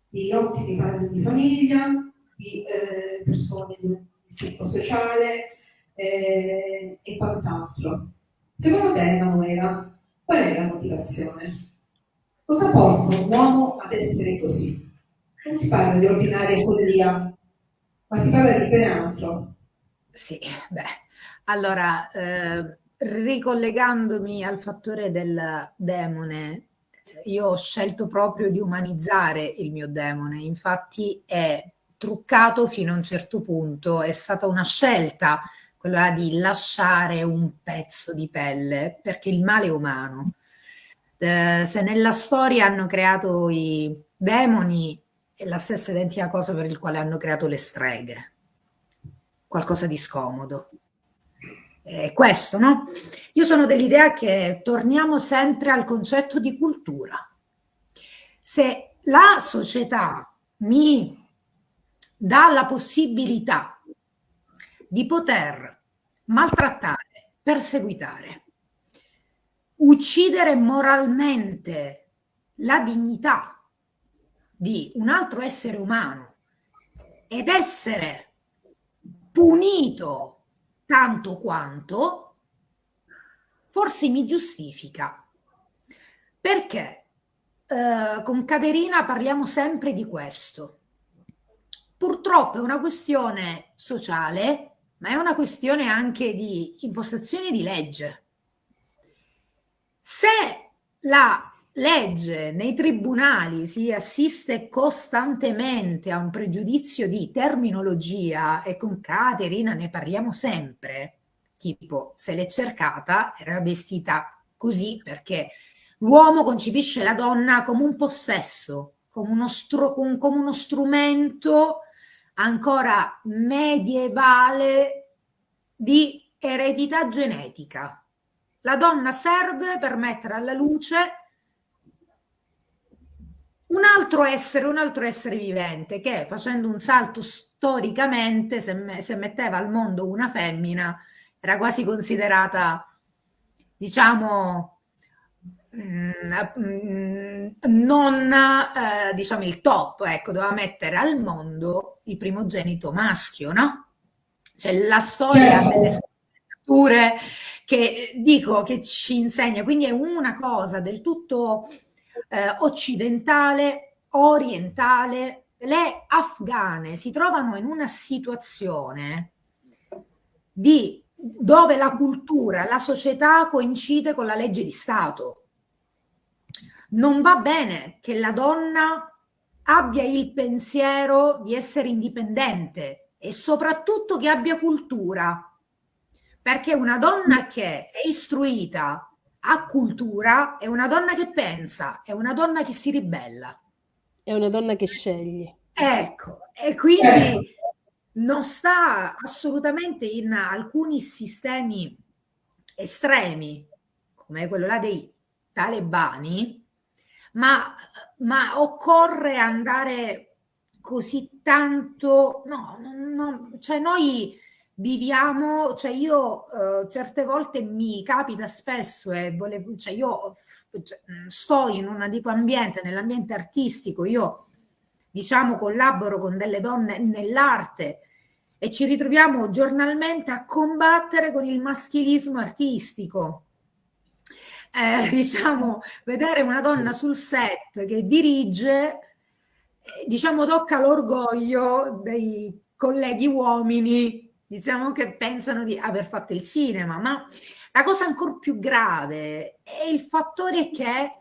di ottimi padri di famiglia, di eh, persone di tipo sociale eh, e quant'altro. Secondo te, Emanuela, Qual è la motivazione? Cosa porta un uomo ad essere così? Non si parla di ordinaria follia, ma si parla di ben altro. Sì, beh, allora, eh, ricollegandomi al fattore del demone, io ho scelto proprio di umanizzare il mio demone, infatti è truccato fino a un certo punto, è stata una scelta quella di lasciare un pezzo di pelle, perché il male è umano. Eh, se nella storia hanno creato i demoni, è la stessa identica cosa per il quale hanno creato le streghe. Qualcosa di scomodo. È questo, no? Io sono dell'idea che torniamo sempre al concetto di cultura. Se la società mi dà la possibilità di poter maltrattare, perseguitare, uccidere moralmente la dignità di un altro essere umano ed essere punito tanto quanto, forse mi giustifica. Perché eh, con Caterina parliamo sempre di questo. Purtroppo è una questione sociale ma è una questione anche di impostazione di legge. Se la legge nei tribunali si assiste costantemente a un pregiudizio di terminologia e con Caterina ne parliamo sempre, tipo se l'è cercata era vestita così perché l'uomo concepisce la donna come un possesso, come uno, come uno strumento ancora medievale di eredità genetica. La donna serve per mettere alla luce un altro essere, un altro essere vivente che facendo un salto storicamente, se, me, se metteva al mondo una femmina, era quasi considerata, diciamo, Mm, non eh, diciamo il top, ecco, doveva mettere al mondo il primogenito maschio, no? C'è la storia certo. delle scritture che dico che ci insegna, quindi è una cosa del tutto eh, occidentale, orientale. Le afghane si trovano in una situazione di dove la cultura, la società coincide con la legge di Stato non va bene che la donna abbia il pensiero di essere indipendente e soprattutto che abbia cultura, perché una donna che è istruita, ha cultura, è una donna che pensa, è una donna che si ribella. È una donna che sceglie. Ecco, e quindi non sta assolutamente in alcuni sistemi estremi, come quello là dei talebani, ma, ma occorre andare così tanto, no, no, cioè noi viviamo, cioè io eh, certe volte mi capita spesso e volevo, cioè io cioè, sto in un dico ambiente, nell'ambiente artistico, io diciamo, collaboro con delle donne nell'arte e ci ritroviamo giornalmente a combattere con il maschilismo artistico. Eh, [laughs] diciamo, vedere una donna sul set che dirige, eh, diciamo, tocca l'orgoglio dei colleghi uomini, diciamo, che pensano di aver fatto il cinema, ma la cosa ancora più grave è il fattore che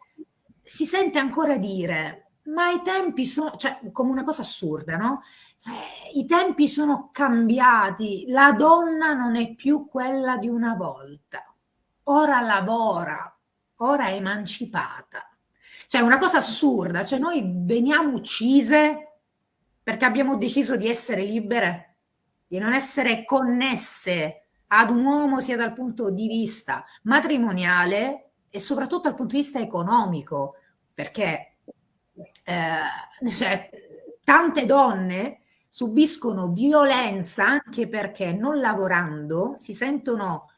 si sente ancora dire, ma i tempi sono, cioè come una cosa assurda, no? Cioè, I tempi sono cambiati, la donna non è più quella di una volta, ora lavora, ora è emancipata. Cioè una cosa assurda, cioè noi veniamo uccise perché abbiamo deciso di essere libere, di non essere connesse ad un uomo sia dal punto di vista matrimoniale e soprattutto dal punto di vista economico, perché eh, cioè, tante donne subiscono violenza anche perché non lavorando si sentono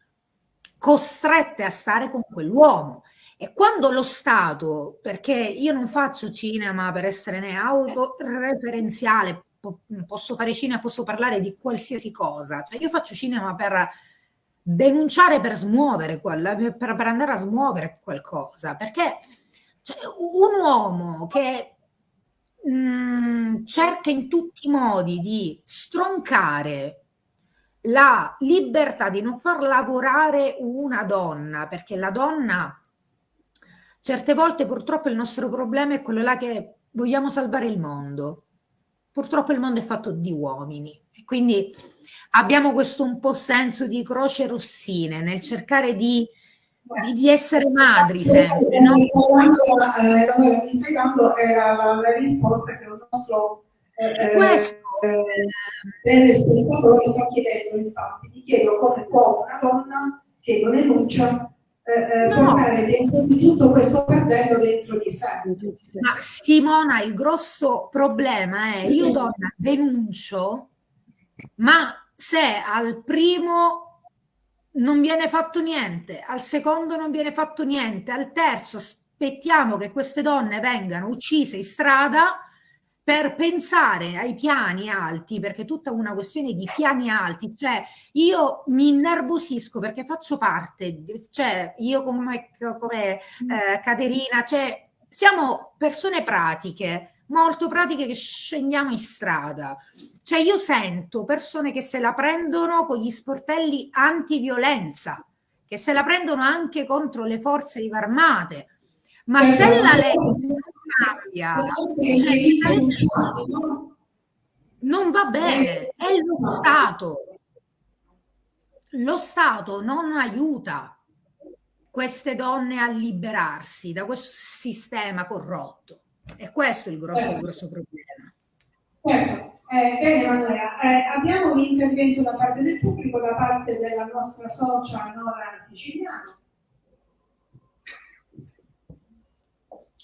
costrette a stare con quell'uomo. E quando lo Stato, perché io non faccio cinema per essere né autoreferenziale, posso fare cinema, posso parlare di qualsiasi cosa, cioè io faccio cinema per denunciare per smuovere per, per andare a smuovere qualcosa, perché cioè, un uomo che mh, mm, cerca in tutti i modi di stroncare la libertà di non far lavorare una donna, perché la donna certe volte purtroppo il nostro problema è quello là che vogliamo salvare il mondo. Purtroppo il mondo è fatto di uomini, quindi abbiamo questo un po' senso di croce rossine nel cercare di, di, di essere madri sempre. No? Eh, stai dando era la, la, risposta che il nostro eh, questo, eh, telespettatore sta chiedendo, infatti, mi chiedo come può una donna che non enuncia eh, eh, no. portare dentro di tutto questo perdendo dentro di sé. Ma Simona, il grosso problema è io donna denuncio, ma se al primo non viene fatto niente, al secondo non viene fatto niente, al terzo aspettiamo che queste donne vengano uccise in strada per pensare ai piani alti, perché è tutta una questione di piani alti, cioè io mi innervosisco perché faccio parte, cioè io come, come eh, Caterina, cioè siamo persone pratiche, molto pratiche che scendiamo in strada. Cioè io sento persone che se la prendono con gli sportelli antiviolenza, che se la prendono anche contro le forze armate. Ma se la legge non cambia, cioè, non va bene, è lo Stato. Lo Stato non aiuta queste donne a liberarsi da questo sistema corrotto. E questo è il grosso, il grosso problema. Certo. Eh, bene Emanuela, eh, abbiamo un intervento da parte del pubblico, da parte della nostra socia Nora Siciliano.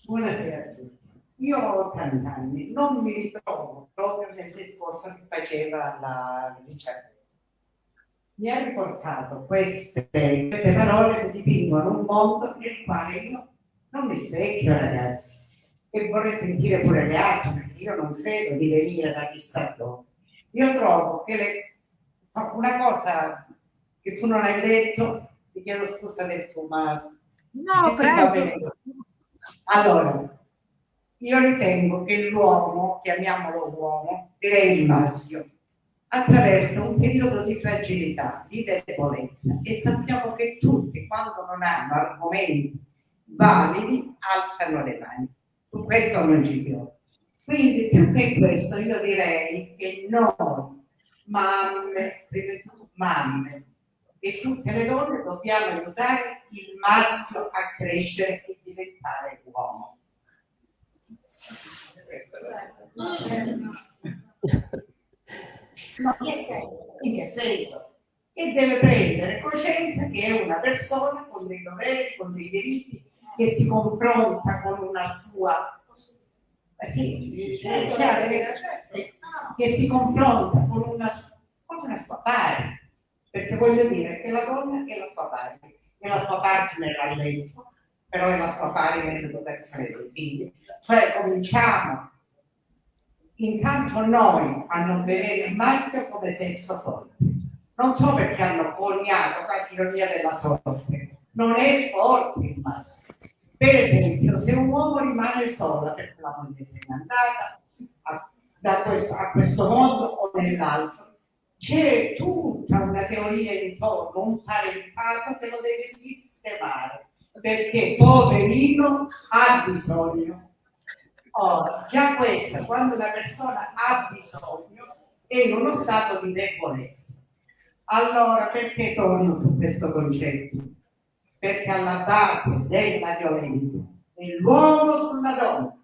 Buonasera a tutti. Io ho 80 anni, non mi ritrovo proprio nel discorso che faceva la ricerca. Mi ha riportato queste, queste parole che dipingono un mondo nel quale io non mi specchio, ragazzi e vorrei sentire pure le altre, perché io non credo di venire da chissà dove. Io trovo che le... una cosa che tu non hai detto, ti chiedo scusa del tuo, ma... No, prego. Allora, io ritengo che l'uomo, chiamiamolo uomo, direi il maschio, attraversa un periodo di fragilità, di debolezza e sappiamo che tutti quando non hanno argomenti validi alzano le mani su questo non ci piove. Quindi più che questo io direi che noi, mamme, mamme e tutte le donne dobbiamo aiutare il maschio a crescere e diventare uomo. No? In che senso? Che deve prendere coscienza che è una persona con dei doveri, con dei diritti che si confronta con una sua eh sì, certo, che si confronta con una, con una sua pari perché voglio dire che la donna è la sua pari è la sua partner a letto però è la sua pari nell'educazione dei figli cioè cominciamo intanto noi a non vedere il maschio come sesso forte. Non so perché hanno coniato quasi ironia della sorte. Non è forte il maschio. Per esempio, se un uomo rimane solo perché la moglie se n'è andata a, da questo, a questo mondo o nell'altro, c'è tutta una teoria intorno, un parentato che lo deve sistemare, perché poverino ha bisogno. Ora, già questo, quando una persona ha bisogno, è in uno stato di debolezza. Allora, perché torno su questo concetto? Perché alla base della violenza dell'uomo sulla donna,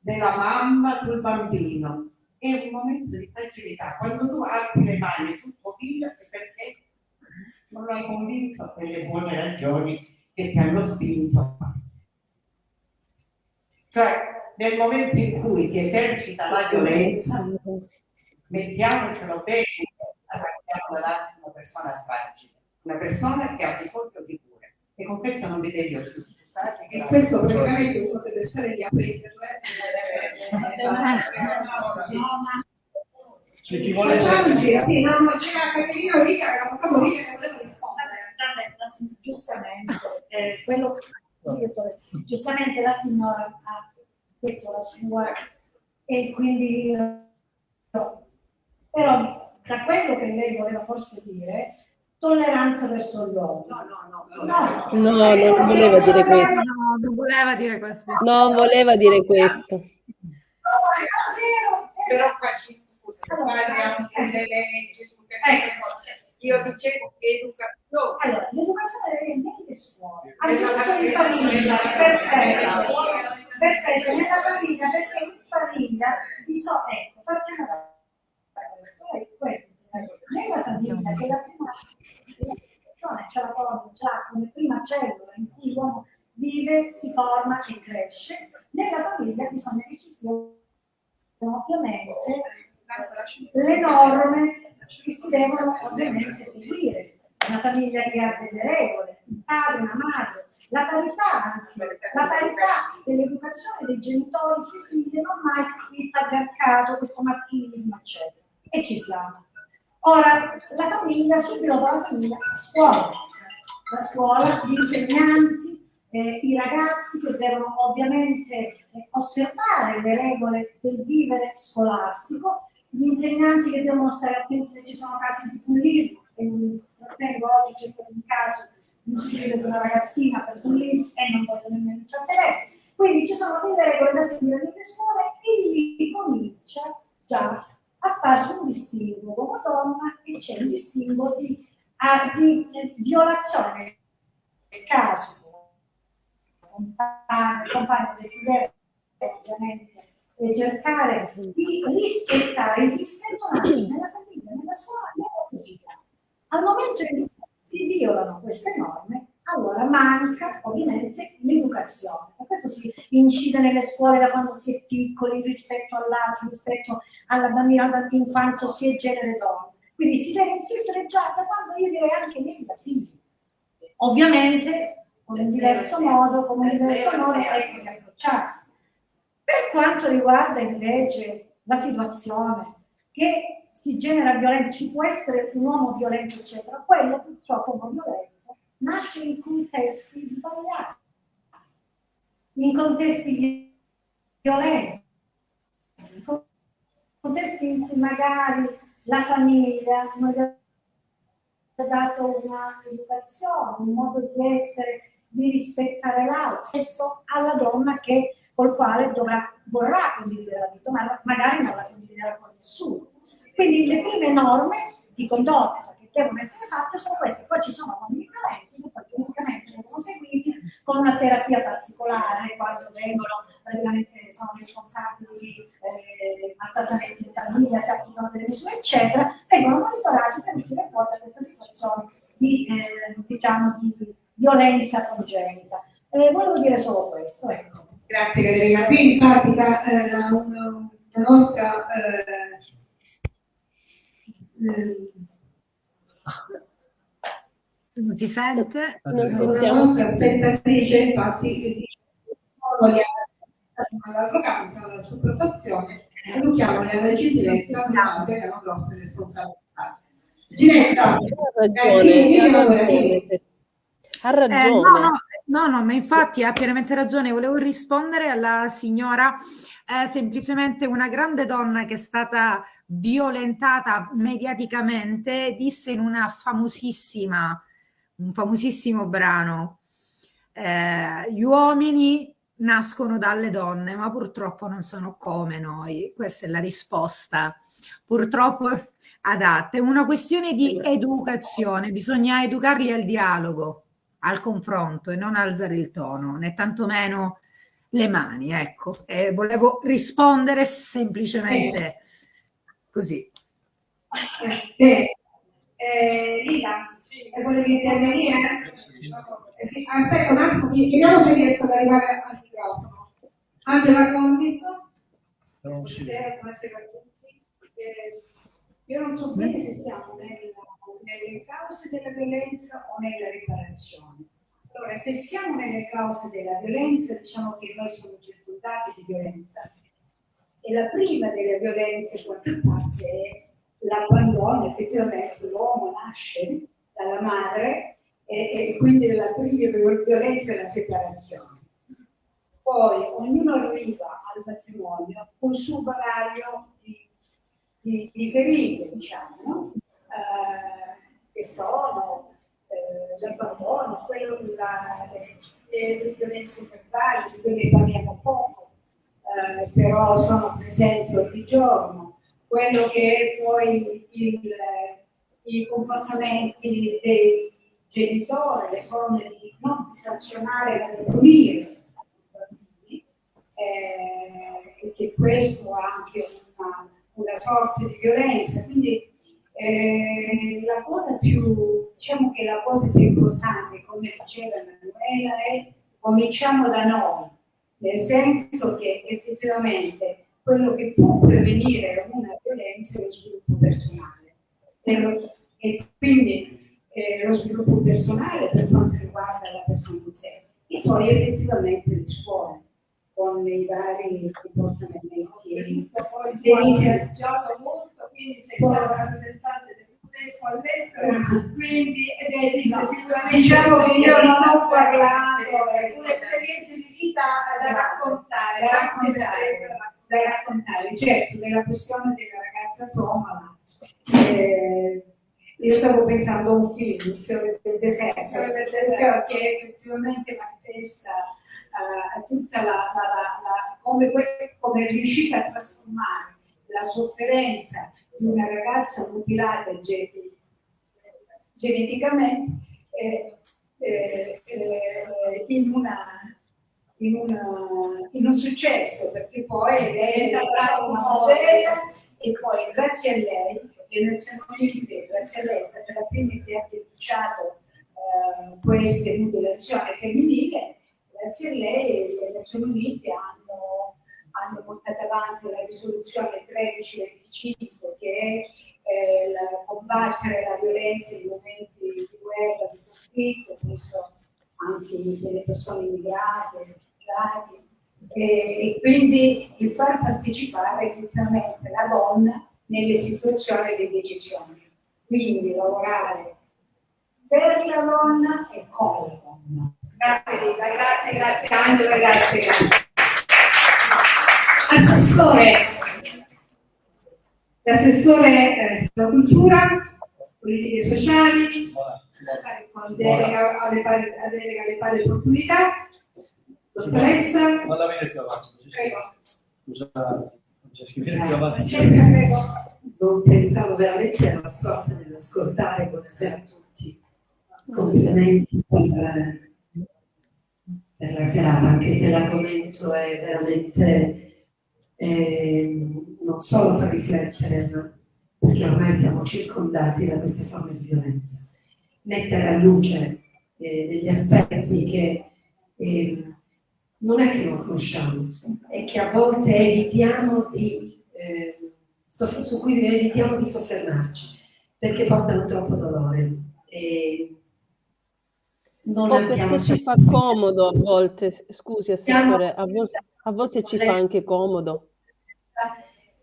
della mamma sul bambino, è un momento di fragilità. Quando tu alzi le mani sul tuo figlio è perché non lo hai convinto per le buone ragioni che ti hanno spinto. Cioè, nel momento in cui si esercita la violenza, mettiamocelo bene, abbiamo davanti una persona fragile, una persona che ha bisogno di cure. E con questo non vi devo più. E questo praticamente uno deve stare lì a prenderle. C'è chi vuole Facciamo un giro, sì, no, no, c'era Caterina Orica, era un capo che voleva rispondere. Vabbè, giustamente, eh, quello, giustamente la signora ha detto la sua e quindi io- però da quello che lei voleva forse dire, tolleranza verso l'uomo. No, no, no. No, No, non voleva dire questo. No, non voleva dire questo. Non voleva dire questo. Però qua ci scusa, parliamo delle leggi, tutte queste cose. Io dicevo educazione. Allora, l'educazione deve venire scuole, Esatto. anzitutto in famiglia, perfetto, perfetto, nella famiglia, perché in famiglia bisogna, ecco, partiamo da questo, eh, nella famiglia, che è la prima istituzione, ce la pone già come prima cellula in cui l'uomo vive, si forma e cresce, nella famiglia bisogna che ci siano ovviamente le norme che si devono ovviamente seguire. Una famiglia che ha delle regole, un padre, una madre, la parità la parità dell'educazione dei genitori sui figli, non mai il patriarcato, questo maschilismo, eccetera. E ci siamo. Ora, la famiglia, subito dopo la famiglia, la scuola. La scuola, gli insegnanti, eh, i ragazzi che devono ovviamente eh, osservare le regole del vivere scolastico, gli insegnanti che devono stare attenti se ci sono casi di bullismo, e non tengo oggi c'è stato un caso di un suicidio di una ragazzina per bullismo e non voglio nemmeno intrattenere. Quindi ci sono delle regole da seguire nelle scuole e lì comincia già a farsi un distinguo uomo-donna e c'è un distinguo di, ah, di violazione nel caso compagno, compagno desiderio ovviamente e cercare di rispettare il rispetto nella famiglia, nella scuola, nella società. Al momento in cui si violano queste norme, allora manca ovviamente l'educazione. Per questo si incide nelle scuole da quando si è piccoli rispetto all'altro, rispetto alla bambina in quanto si è genere donna. Quindi si deve insistere già da quando io direi anche negli asili. Ovviamente con un diverso modo, con un diverso modo ecco, di approcciarsi. Per quanto riguarda invece la situazione che si genera violenza, ci può essere un uomo violento, eccetera, quello purtroppo non violento nasce in contesti sbagliati, in contesti violenti, in contesti in cui magari la famiglia non gli ha dato una educazione, un modo di essere, di rispettare l'altro. Questo alla donna che col quale dovrà, vorrà condividere la vita, ma magari non la condividerà con nessuno. Quindi le prime norme di condotta che devono essere fatte sono queste, poi ci sono uomini violenti che poi vengono seguiti con una terapia particolare quando vengono praticamente sono responsabili di eh, maltrattamenti in famiglia, si applicano delle misure, eccetera, vengono monitorati per uscire fuori da questa situazione di, eh, diciamo, di violenza congenita. Eh, volevo dire solo questo, ecco. Grazie Caterina. Qui in pratica eh, la, la nostra eh, Non si sente? Non la nostra spettatrice infatti che dice all'arroganza, alla sopportazione educhiamoli alla gentilezza nella che abbiamo grosse responsabilità. Ginetta, Ha eh, ragione, Eh, no, no, ma infatti ha pienamente ragione. Volevo rispondere alla signora, eh, semplicemente una grande donna che è stata violentata mediaticamente, disse in una famosissima, un famosissimo brano, eh, gli uomini nascono dalle donne, ma purtroppo non sono come noi. Questa è la risposta. Purtroppo adatta. È una questione di educazione, bisogna educarli al dialogo, al confronto e non alzare il tono, né tantomeno le mani, ecco. E volevo rispondere semplicemente così. Eh, eh, Lila, eh, volevi intervenire? Eh, sì, aspetta un attimo, vediamo se riesco ad arrivare al microfono. Angela Commis? Buonasera, buonasera a tutti. Eh, io non so bene se siamo nella- nelle cause della violenza o nella riparazione. Allora, se siamo nelle cause della violenza, diciamo che noi siamo circondati di violenza. E la prima delle violenze, qualche parte, è l'abbandono. Effettivamente l'uomo nasce dalla madre e, e quindi la prima violenza è la separazione. Poi ognuno arriva al matrimonio col suo bagaglio di, di, di ferite, diciamo, no? Eh, che sono eh, l'abbandono, quello la, le, le violenze verbali, di quelle parliamo poco, eh, però sono presenti ogni giorno, quello che è poi il, i comportamenti dei genitori, le forme di non sanzionare ma di punire eh, e che questo ha anche una, una sorta di violenza. Quindi eh, la cosa più, diciamo che la cosa più importante, come diceva Emanuela, è cominciamo da noi, nel senso che effettivamente quello che può prevenire una violenza è lo sviluppo personale. E, lo- e quindi eh, lo sviluppo personale per quanto riguarda la persona in sé e poi effettivamente le scuole con i vari comportamenti. Devi hai viaggiato molto, quindi sei stata rappresentante del tedesco all'estero, quindi ed è visto sicuramente Diciamo che io non ho parlato parlato un'esperienza di vita da raccontare, da raccontare, da raccontare. Certo, della questione della ragazza somala, eh, io stavo pensando a un film, Il fiore del deserto, Fiore del deserto. che effettivamente manifesta eh, tutta la, la- la- come, come è riuscita a trasformare la sofferenza di una ragazza mutilata ge- geneticamente eh, eh, eh, in, una, in, una- in un successo, perché poi lei è diventata una modella e poi grazie a lei le Nazioni Unite, grazie a lei, è stata la prima che ha denunciato eh, queste mutilazioni femminili, grazie a lei le Nazioni Unite hanno, hanno portato avanti la risoluzione 1325 che è eh, la- combattere la violenza in momenti di guerra, di conflitto, questo anche delle persone immigrate, rifugiati, e, e quindi di far partecipare effettivamente la donna nelle situazioni di decisione. Quindi lavorare per la donna e con la donna. Grazie Rita, grazie, grazie Angela, grazie, grazie. Assessore, L'assessore eh, alla cultura, politiche sociali, con delega alle pari, a delega alle pari opportunità, dottoressa, Vado a venire più avanti. così si- prego. Scusa, Francesca, vieni più avanti. Francesca, prego. Non pensavo veramente alla sorte dell'ascoltare, buonasera a tutti. Complimenti per, per la serata, anche se l'argomento è veramente eh, non solo fa riflettere, ma perché ormai siamo circondati da queste forme di violenza. Mettere a luce eh, degli aspetti che eh, non è che non conosciamo, è che a volte evitiamo di, eh, su cui evitiamo di soffermarci, perché portano troppo dolore. E non O abbiamo perché ci fa comodo a volte, scusi Assessore, a volte, a volte ci fa anche comodo.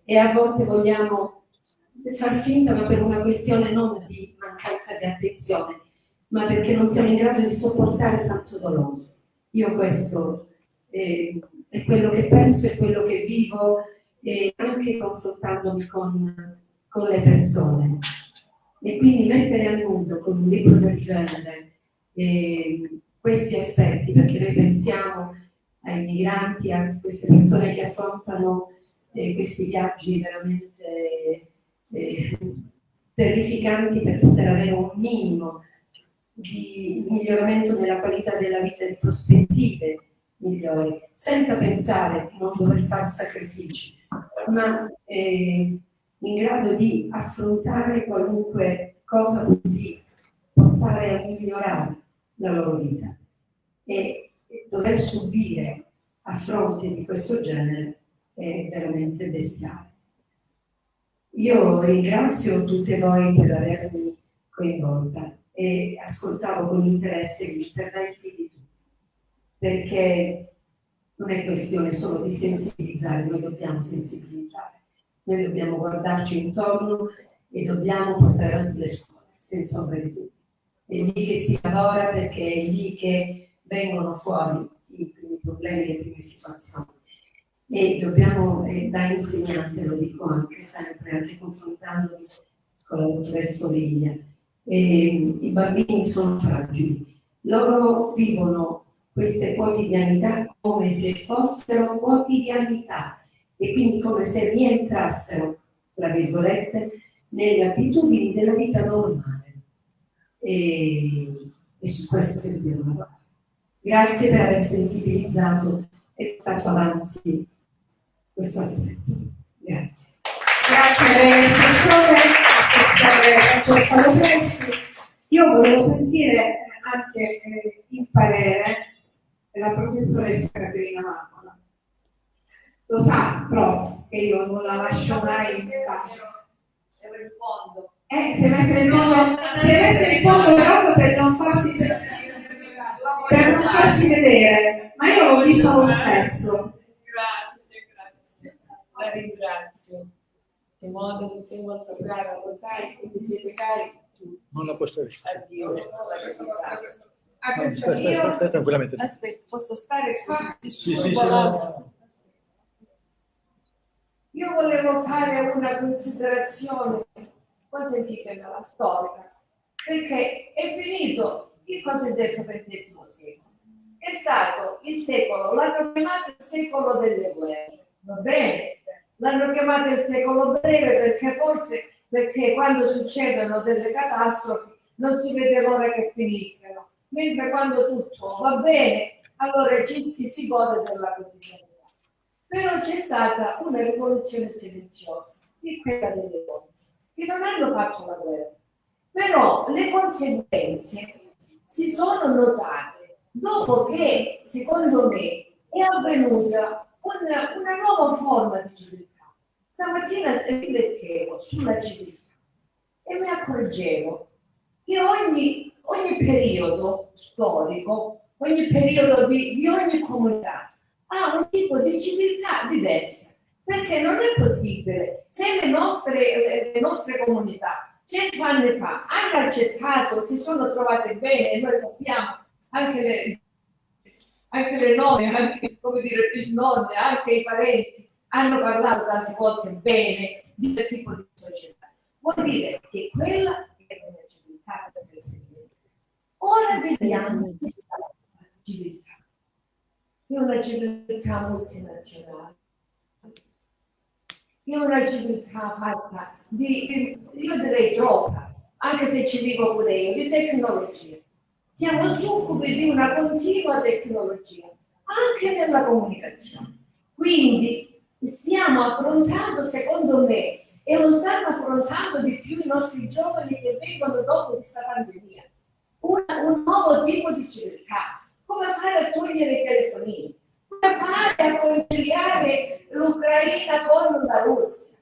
e a volte vogliamo far finta, ma per una questione non di mancanza di attenzione, ma perché non siamo in grado di sopportare tanto dolore. Io questo eh, è quello che penso, è quello che vivo, eh, anche confrontandomi con, con le persone. E quindi mettere a nudo con un libro del genere eh, questi aspetti, perché noi pensiamo ai migranti, a queste persone che affrontano eh, questi viaggi veramente eh, terrificanti per poter avere un minimo di miglioramento della qualità della vita, di prospettive migliori, senza pensare di non dover fare sacrifici, ma eh, in grado di affrontare qualunque cosa di portare a migliorare la loro vita. E dover subire a fronte di questo genere è veramente bestiale. Io ringrazio tutte voi per avermi coinvolta e ascoltavo con interesse gli interventi di tutti, perché non è questione solo di sensibilizzare, noi dobbiamo sensibilizzare, noi dobbiamo guardarci intorno e dobbiamo portare avanti le scuole, senza ombra di dubbio. È lì che si lavora perché è lì che vengono fuori i primi problemi, le prime situazioni. E dobbiamo, eh, da insegnante, lo dico anche sempre, anche confrontandomi con la dottoressa eh, i bambini sono fragili, loro vivono queste quotidianità come se fossero quotidianità e quindi come se rientrassero, tra virgolette, nelle abitudini della vita normale. E, e su questo che dobbiamo lavorare. Grazie per aver sensibilizzato e portato avanti questo aspetto. Grazie. Grazie professore, professore Io volevo sentire anche eh, il parere della professoressa Caterina Marcola. Lo sa, prof, che io non la lascio mai in pace. Eh, si è messa in fondo, si è messa in fondo proprio per non farsi per non farsi vedere, ma io l'ho visto lo stesso. Grazie, grazie. La ringrazio. Simone, mi sei molto cara, lo sai, quindi siete cari tutti. Non la posso Addio. No, stai, stai, stai, stai tranquillamente. Aspetta, posso stare qua? Sì, sì, sì. Io volevo fare una considerazione, consentitemela, storica, perché è finito il cosiddetto XX secolo. È stato il secolo, l'hanno chiamato il secolo delle guerre, va bene? L'hanno chiamato il secolo breve perché forse perché quando succedono delle catastrofi non si vede l'ora che finiscano, mentre quando tutto va bene, allora ci si, gode della quotidianità. Però c'è stata una rivoluzione silenziosa, è quella delle donne, che non hanno fatto la guerra. Però le conseguenze si sono notate dopo che, secondo me, è avvenuta una, una nuova forma di civiltà. Stamattina riflettevo sulla civiltà e mi accorgevo che ogni, ogni periodo storico, ogni periodo di, di ogni comunità ha un tipo di civiltà diversa. Perché non è possibile, se le nostre, le nostre comunità cento anni fa hanno accettato, si sono trovate bene, noi sappiamo, anche le, anche le nonne, anche come dire, bisnonne, anche i parenti hanno parlato tante volte bene di quel tipo di società. Vuol dire che quella è una civiltà per Ora vediamo questa civiltà, è una civiltà multinazionale è una civiltà fatta di, io direi troppa, anche se ci vivo pure io, di tecnologia. Siamo succubi di una continua tecnologia, anche nella comunicazione. Quindi stiamo affrontando, secondo me, e lo stanno affrontando di più i nostri giovani che vengono dopo questa pandemia, un, un nuovo tipo di civiltà. Come fare a togliere i telefonini? Fare a conciliare l'Ucraina con la Russia?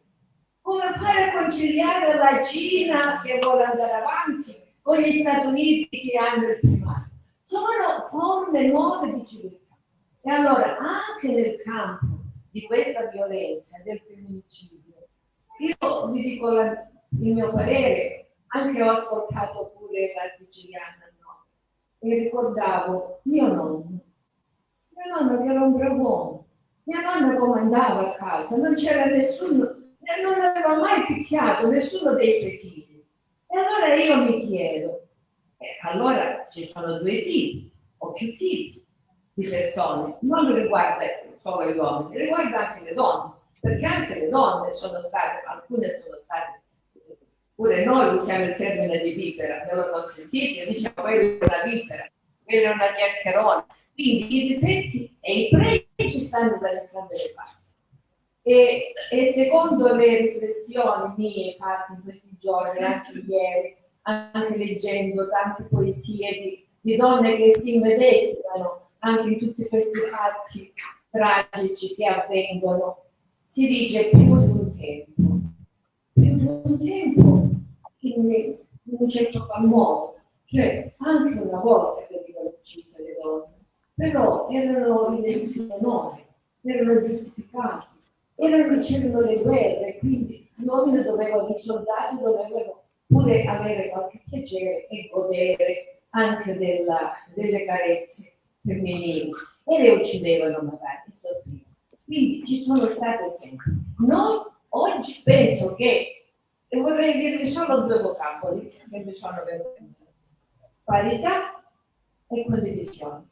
Come fare a conciliare la Cina che vuole andare avanti con gli Stati Uniti che hanno il primato? Sono forme nuove di civiltà. E allora anche nel campo di questa violenza, del femminicidio, io vi dico la- il mio parere, anche ho ascoltato pure la siciliana, no? E ricordavo mio nonno, mio nonno che era un bravo uomo, mia nonna comandava a casa, non c'era nessuno, non aveva mai picchiato nessuno dei suoi figli. E allora io mi chiedo, eh, allora ci sono due tipi o più tipi di persone, non riguarda solo gli uomini, riguarda anche le donne, perché anche le donne sono state, alcune sono state, pure noi usiamo il termine di vipera, me lo consentite, diciamo è una vipera, quella è una chiacchierona, quindi i difetti e i pregi stanno da entrambe le parti. E, e secondo le riflessioni mie fatte in questi giorni, anche ieri, anche leggendo tante poesie di, di donne che si immedesimano anche in tutti questi fatti tragici che avvengono, si dice più di un tempo, più di un tempo in, in un certo modo, cioè anche una volta venivano uccise le donne, però erano i delitti d'onore, erano giustificati, erano, c'erano le guerre, quindi gli uomini dovevano, i soldati dovevano pure avere qualche piacere e godere anche della, delle carezze femminili e le uccidevano magari. Quindi ci sono state sempre. Noi oggi penso che, e vorrei dirvi solo due vocaboli che mi sono venuti, parità e condivisione.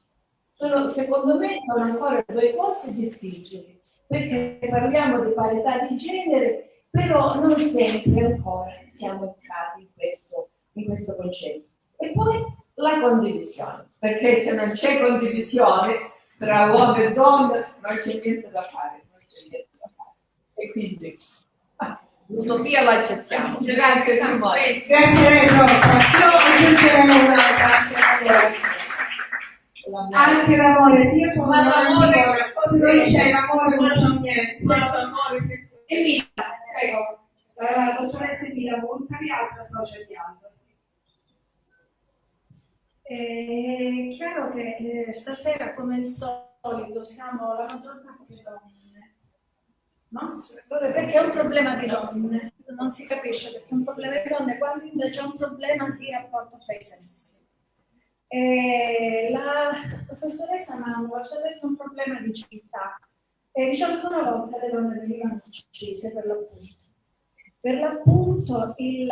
Sono, secondo me sono ancora due cose difficili, perché parliamo di parità di genere, però non sempre ancora siamo entrati in questo, in questo concetto. E poi la condivisione, perché se non c'è condivisione tra uomo e donna non c'è niente da fare, non c'è niente da fare. E quindi ah, l'utopia la accettiamo. Grazie Simone. Grazie a lei, Rosa. Io aggiungerei un'altra, anche l'amore. Sì, io sono Ma l'amore se non c'è l'amore non c'è niente. Che Emilia, prego, la dottoressa Emilia Montari, altra social di Alba. È chiaro che eh, stasera, come al solito, siamo la maggior parte donne, no? Perché è un problema di donne, non si capisce perché è un problema di donne, quando invece è un problema di rapporto fra i sessi. E la professoressa Mangua ci ha detto un problema di. E diciamo che una volta le donne venivano uccise per l'appunto. Per l'appunto il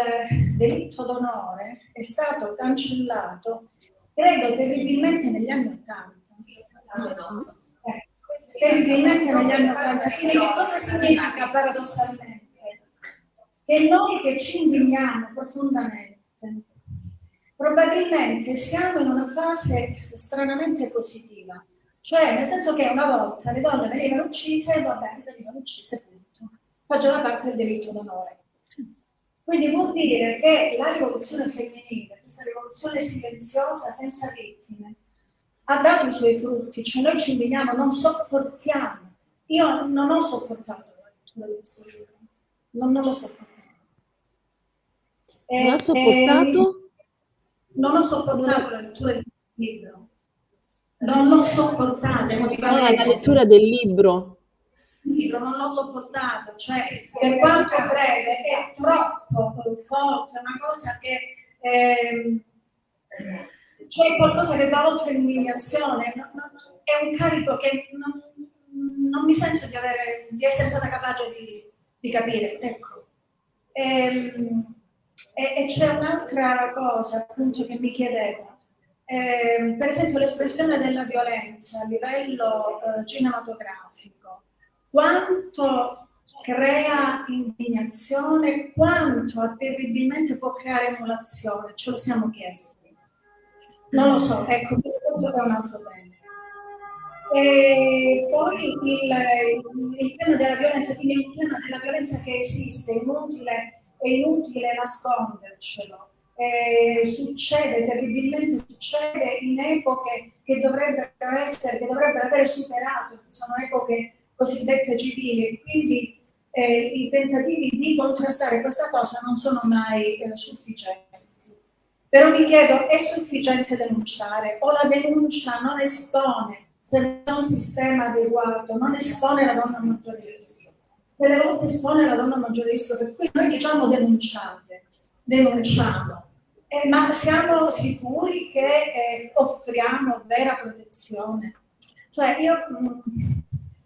delitto d'onore è stato cancellato, credo, terribilmente negli anni Ottanta. Eh, terribilmente negli anni Ottanta. Quindi che cosa significa paradossalmente? Che noi che ci indigniamo profondamente, probabilmente siamo in una fase stranamente positiva. Cioè, nel senso che una volta le donne venivano uccise va bene, venivano uccise, punto. Faceva parte del diritto d'onore. Quindi vuol dire che la rivoluzione femminile, questa rivoluzione silenziosa, senza vittime, ha dato i suoi frutti, cioè noi ci indigniamo, non sopportiamo. Io non ho sopportato la lettura di questo libro, non, non l'ho sopportato. Non ha sopportato? e- non ho sopportato la lettura di questo libro, non l'ho sopportato Ah, la emotivamente lettura del libro. il libro non l'ho sopportato, cioè per quanto breve è troppo forte, è una cosa che ehm, c'è qualcosa che va oltre no- è un carico che non, non mi sento di, avere, di essere stata capace di, di capire. Ecco. Ehm, e, e c'è un'altra cosa appunto che mi chiedevo. Ehm, per esempio l'espressione della violenza a livello eh, cinematografico quanto crea indignazione, quanto terribilmente può creare emulazione, ce lo siamo chiesti. Non lo so, ecco, questo è un altro tema. E poi il, il tema della violenza, quindi un tema della violenza che esiste, è inutile, è inutile nascondercelo. Eh, succede, terribilmente succede in epoche che dovrebbero essere, che dovrebbero aver superato, sono epoche cosiddette civili, quindi eh, i tentativi di contrastare questa cosa non sono mai eh, sufficienti. Però mi chiedo, è sufficiente denunciare o la denuncia non espone, se non c'è un sistema adeguato, non espone la donna a maggior rischio? Delle volte espone la donna maggiore rischio, per cui noi diciamo denunciate, denunciamo, eh, ma siamo sicuri che eh, offriamo vera protezione? Cioè io mh,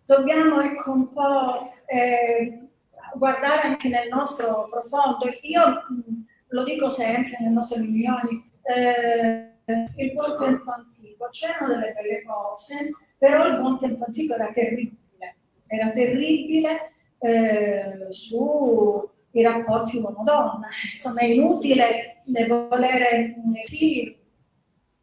dobbiamo ecco un po' eh, guardare anche nel nostro profondo. Io mh, lo dico sempre nelle nostre riunioni, eh, il buon tempo antico, c'erano delle belle cose, però il buon tempo antico era terribile, era terribile eh, sui rapporti uomo-donna. Insomma, è inutile volere, sì,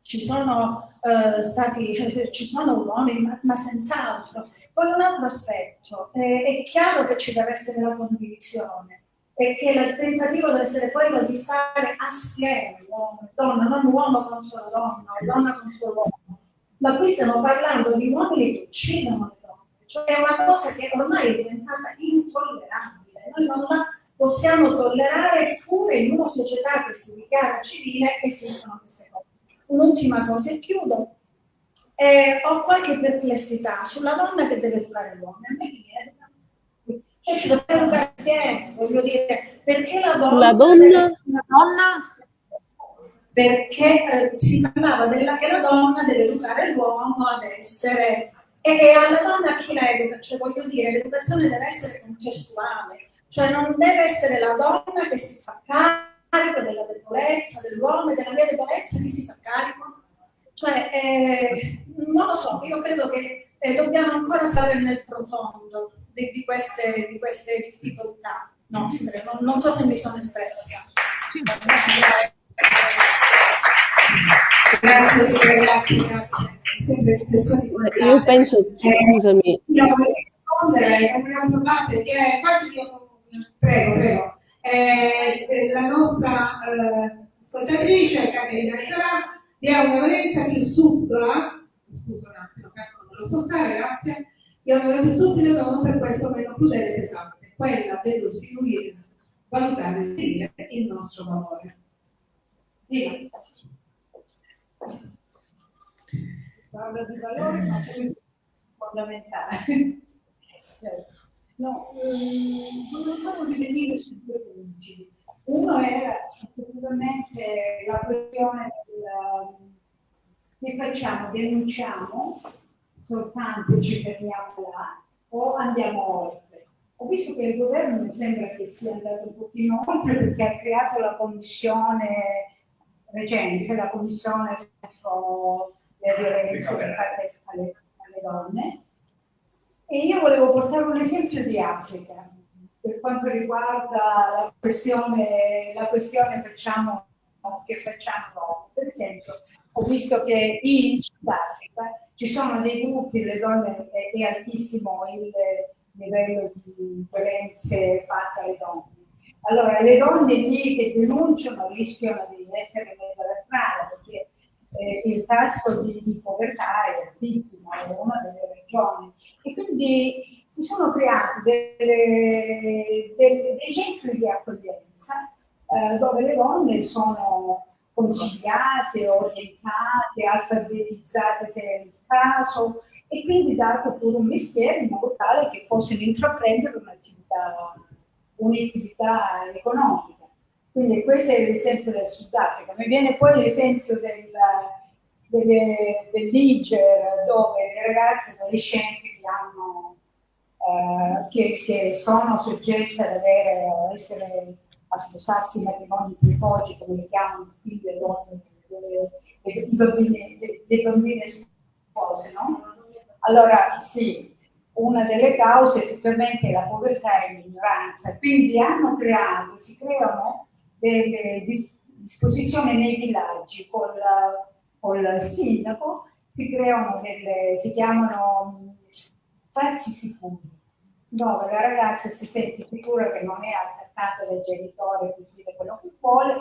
ci sono eh, stati, [laughs] ci sono uomini, ma, ma senz'altro. Poi un altro aspetto, eh, è chiaro che ci deve essere la condivisione e che il tentativo deve essere quello di stare assieme, uomo e donna, non uomo contro la donna, donna contro l'uomo. Ma qui stiamo parlando di uomini che uccidono le donne, cioè è una cosa che ormai è diventata intollerabile. Noi non la possiamo tollerare pure in una società che si dichiara civile esistono queste cose. Un'ultima cosa e chiudo. Eh, ho qualche perplessità sulla donna che deve educare l'uomo. A me viene cioè ci dobbiamo educare insieme, voglio dire, perché la donna, la donna... una donna perché eh, si parlava della, che la donna deve educare l'uomo ad essere e, alla donna chi la educa? Cioè voglio dire, l'educazione deve essere contestuale, cioè non deve essere la donna che si fa carico della debolezza dell'uomo e della mia debolezza che si fa carico. Cioè, eh, non lo so, io credo che eh, dobbiamo ancora stare nel profondo di, di, queste, di queste, difficoltà nostre. Non, non, so se mi sono espressa. Grazie, grazie, grazie. Io penso, scusami. Io vorrei rispondere come un'altra parte, perché quasi io, prego, prego. Eh, la nostra eh, ascoltatrice, Caterina Zarà, vi ha una valenza più subdola, scusa un attimo, lo spostare, grazie, e una più subdola non per questo meno crudele e pesante, quella dello sminuire, valutare e il nostro valore. Via. Parla di valore, ma è fondamentale. Certo. [laughs] No, ehm, non sono rivenire su due punti. Uno era effettivamente la questione del che facciamo, denunciamo, soltanto ci fermiamo là o andiamo oltre. Ho visto che il governo mi sembra che sia andato un pochino oltre perché ha creato la commissione recente, la commissione le violenze fatte alle, alle donne. E io volevo portare un esempio di Africa per quanto riguarda la questione, la questione facciamo, che facciamo. Per esempio, ho visto che in Sudafrica ci sono dei gruppi, le donne è, altissimo il livello di violenze fatte alle donne. Allora, le donne lì che denunciano rischiano di essere messe alla strada eh, il tasso di, di, povertà è altissimo, è una delle regioni. E quindi si sono creati delle, delle, dei centri di accoglienza eh, dove le donne sono consigliate, orientate, alfabetizzate se è il caso e quindi dato pure un mestiere in modo tale che possano intraprendere un'attività, un'attività economica. Quindi questo è l'esempio del Sudafrica. Mi viene poi l'esempio del, Niger, dove le ragazze adolescenti che, eh, che, che sono soggette ad avere, a, essere, a sposarsi in matrimoni precoci, come li chiamano qui le donne, i bambini, le, bambine spose, no? Allora, sì, una delle cause effettivamente è la povertà e l'ignoranza. Quindi hanno creato, si creano delle disposizioni nei villaggi col, col sindaco, si creano delle, si chiamano spazi sicuri, dove la ragazza si sente sicura che non è attaccata dai genitori per dire quello che vuole,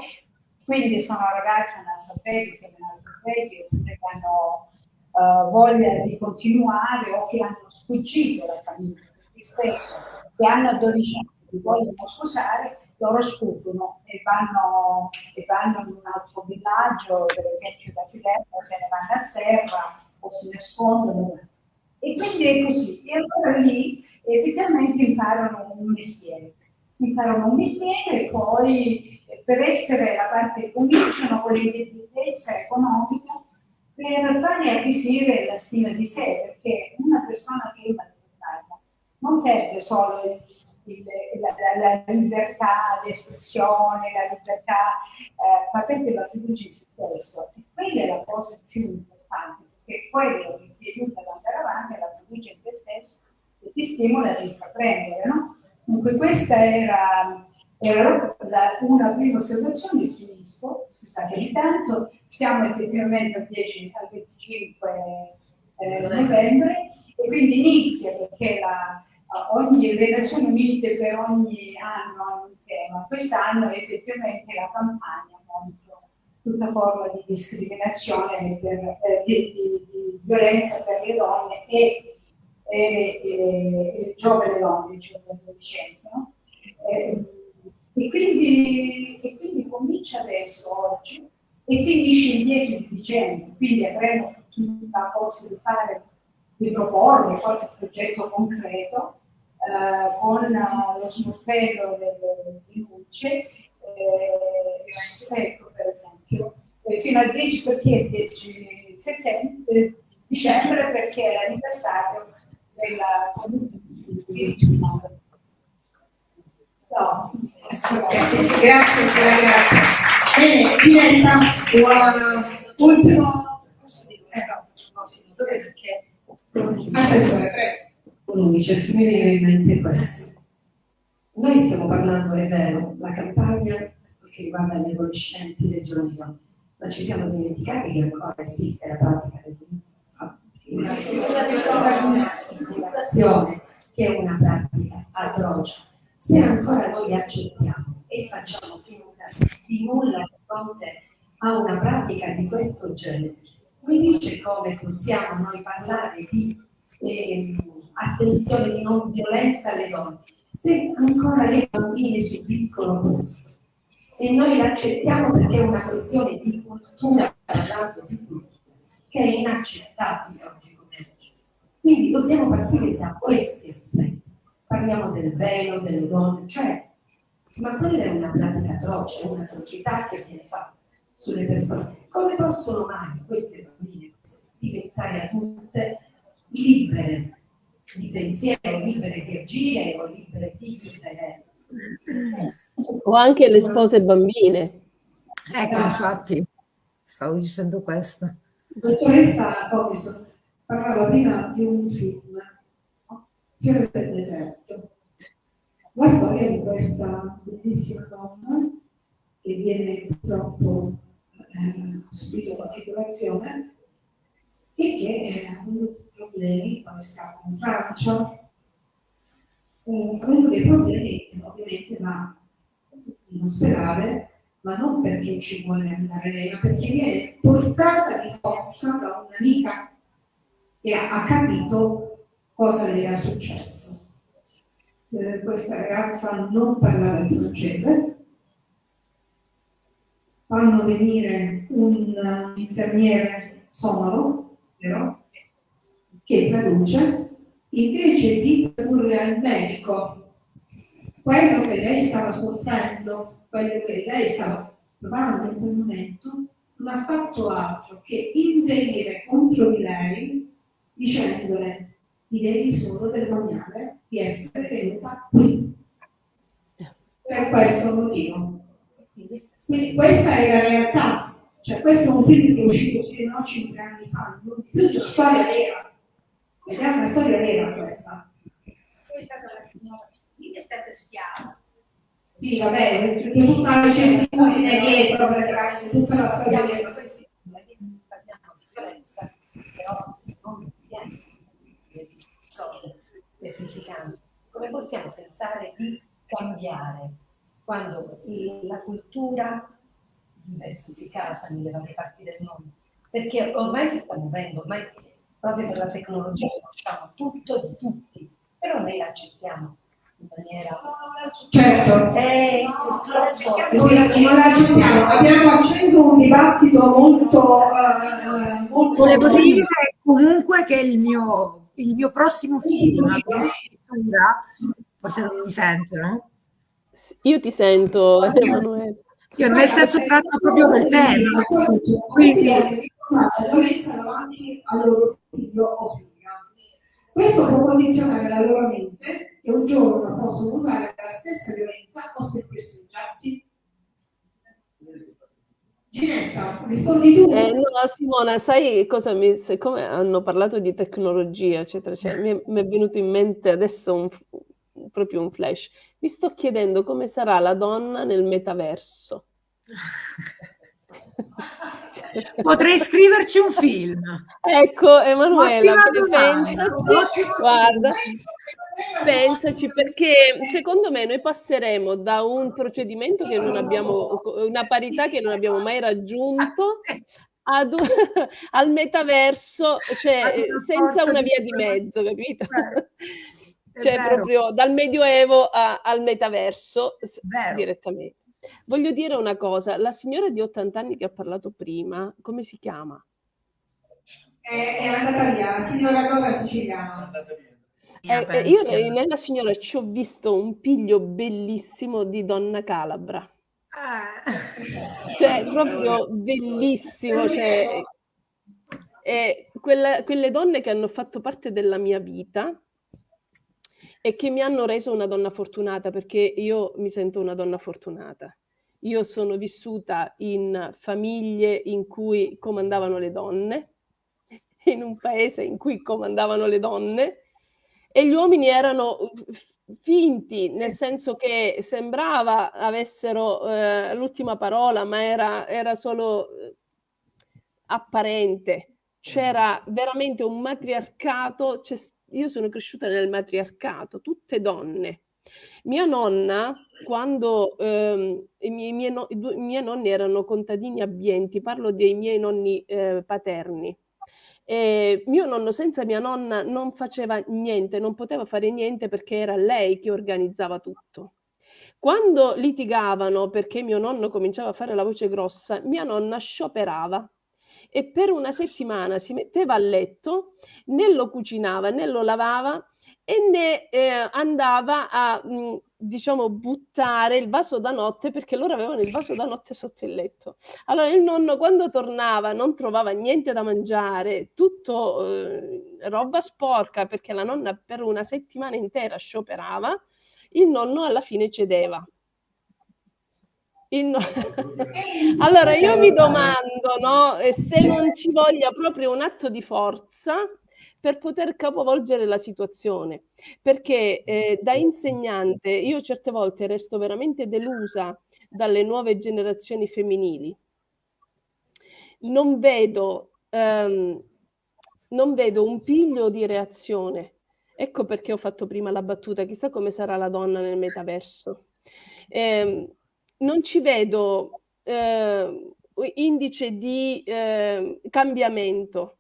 quindi sono ragazze analfabetiche, analfabetiche, oppure che hanno uh, voglia di continuare o che hanno sfuggito la famiglia, perché spesso se hanno 12 anni vogliono sposare, loro sfuggono e vanno, e vanno in un altro villaggio, per esempio da Siderno, se ne vanno a Serra o si nascondono. E quindi è così. E allora lì effettivamente imparano un mestiere. Imparano un mestiere e poi per essere la parte cominciano con l'indipendenza economica per fargli acquisire la stima di sé, perché una persona che è maltrattata non perde solo il, il, la, la, la, libertà di espressione, la libertà, eh, ma perde la fiducia in se stesso. E quella è la cosa più importante, perché quello che ti aiuta ad andare avanti è la fiducia in te stesso e ti stimola ad intraprendere, no? Dunque questa era era una prima osservazione, finisco, scusate di tanto, siamo effettivamente al 10 al 25 eh, novembre e quindi inizia perché la, ogni, le Nazioni Unite per ogni anno hanno un tema, quest'anno effettivamente la campagna contro tutta forma di discriminazione, per, di, di, di, violenza per le donne e, e, e, giovani donne, giovani adolescenti. No? Eh, e quindi, e quindi comincia adesso, oggi, e finisce il 10 di dicembre, quindi avremo tutta la forza di fare, di proporre qualche progetto concreto eh, con uh, lo sportello delle denunce, eh, ecco per esempio, eh, fino al 10 perché il 10 settembre, eh, dicembre perché è l'anniversario della comunità di umani. No. Grazie, grazie. Bene, diventa l'ultimo... perché Un UNICEF mi viene in mente questo. Noi stiamo parlando, è vero, la campagna che riguarda gli adolescenti dei giorni giovani, ma ci siamo dimenticati che ancora esiste la pratica dell'immigrazione, che è una pratica atroce se ancora noi accettiamo e facciamo finta di nulla di fronte a una pratica di questo genere, mi dice come possiamo noi parlare di eh, attenzione di non violenza alle donne se ancora le bambine subiscono questo e noi l'accettiamo perché è una questione di cultura parlando di cultura che è inaccettabile oggi come oggi. Quindi dobbiamo partire da questi aspetti parliamo del velo, delle donne, cioè, ma quella è una pratica atroce, è un'atrocità che viene fatta sulle persone. Come possono mai queste bambine diventare adulte libere di pensiero, libere di agire o libere di vivere? O anche le spose bambine. Ecco, infatti, stavo dicendo questo. Dottoressa Robinson parlava prima di un film Fiore del deserto. La storia di questa bellissima donna che viene purtroppo eh, subito la figurazione e che eh, ha avuto problemi quando scappa in Francia, eh, avendo dei problemi ovviamente va in ospedale, ma non perché ci vuole andare lei, ma perché viene portata di forza da un'amica che ha, ha capito cosa le era successo. Eh, questa ragazza non parlava il francese, fanno venire un uh, infermiere sonoro, vero? che traduce, invece di tradurre al medico quello che lei stava soffrendo, quello che lei stava provando in quel momento, non ha fatto altro che inveire contro di lei dicendole ti devi solo vergognare di essere venuta qui. Per questo motivo. Quindi questa è la realtà. Cioè, questo è un film che è uscito sì, no, 5 anni fa, più di una storia vera. Ed è una storia vera questa. Poi è stata la signora, lì è stata schiava. Sì, vabbè, c'è tutta la gestione dietro, praticamente, tutta la storia dietro. Parliamo di violenza, però non viene semplificando. Come possiamo pensare di cambiare quando la cultura diversificata nelle varie parti del mondo? Perché ormai si sta muovendo, ormai proprio per la tecnologia conosciamo tutto di tutti, però noi l'accettiamo in maniera... Certo, eh, sì, non l'accettiamo. Abbiamo acceso un dibattito molto... Uh, molto Volevo dire comunque che il mio il mio prossimo film, Sandra? Forse non mi sentono. Io ti sento, [laughs] Emanuele. Io nel senso tratto proprio del tema, quindi la violenza davanti al loro figlio o figlia. Questo può condizionare la loro mente che un giorno possono usare la stessa violenza o sentirsi oggetti. Ginetta, rispondi tu. Eh, no, Simona, sai cosa mi... Siccome hanno parlato di tecnologia, eccetera, eccetera, mi, è, mi è venuto in mente adesso un, proprio un flash. Mi sto chiedendo come sarà la donna nel metaverso. [laughs] Potrei scriverci un film. Ecco, Emanuela, pensaci, guarda, pensaci perché secondo me noi passeremo da un procedimento che non abbiamo, una parità che non abbiamo mai raggiunto ad, [laughs] al metaverso, cioè senza una via di mezzo, capito? Cioè proprio dal medioevo a, al metaverso Vero. direttamente. Voglio dire una cosa, la signora di 80 anni che ha parlato prima, come si chiama? È, è andata via, la signora Dora siciliana. Eh, eh, io nella signora ci ho visto un piglio bellissimo di donna calabra. Ah. Cioè, proprio bellissimo. Cioè, eh, quella, quelle donne che hanno fatto parte della mia vita e che mi hanno reso una donna fortunata perché io mi sento una donna fortunata. Io sono vissuta in famiglie in cui comandavano le donne, [laughs] in un paese in cui comandavano le donne e gli uomini erano finti, nel senso che sembrava avessero eh, l'ultima parola, ma era, era solo eh, apparente. C'era veramente un matriarcato, io sono cresciuta nel matriarcato, tutte donne. Mia nonna, quando ehm, i, miei, miei no, due, miei, nonni erano contadini abbienti, parlo dei miei nonni eh, paterni. E mio nonno senza mia nonna non faceva niente, non poteva fare niente perché era lei che organizzava tutto. Quando litigavano perché mio nonno cominciava a fare la voce grossa, mia nonna scioperava e per una settimana si metteva a letto, né lo cucinava né lo lavava e ne eh, andava a mh, mm, diciamo buttare il vaso da notte perché loro avevano il vaso da notte sotto il letto. Allora il nonno quando tornava non trovava niente da mangiare, tutto eh, roba sporca perché la nonna per una settimana intera scioperava, il nonno alla fine cedeva. No... [laughs] allora io mi domando no, se non ci voglia proprio un atto di forza per poter capovolgere la situazione, perché eh, da insegnante io certe volte resto veramente delusa dalle nuove generazioni femminili. Non vedo, ehm, non vedo un piglio di reazione. Ecco perché ho fatto prima la battuta, chissà come sarà la donna nel metaverso. Eh, non ci vedo eh, indice di eh, cambiamento.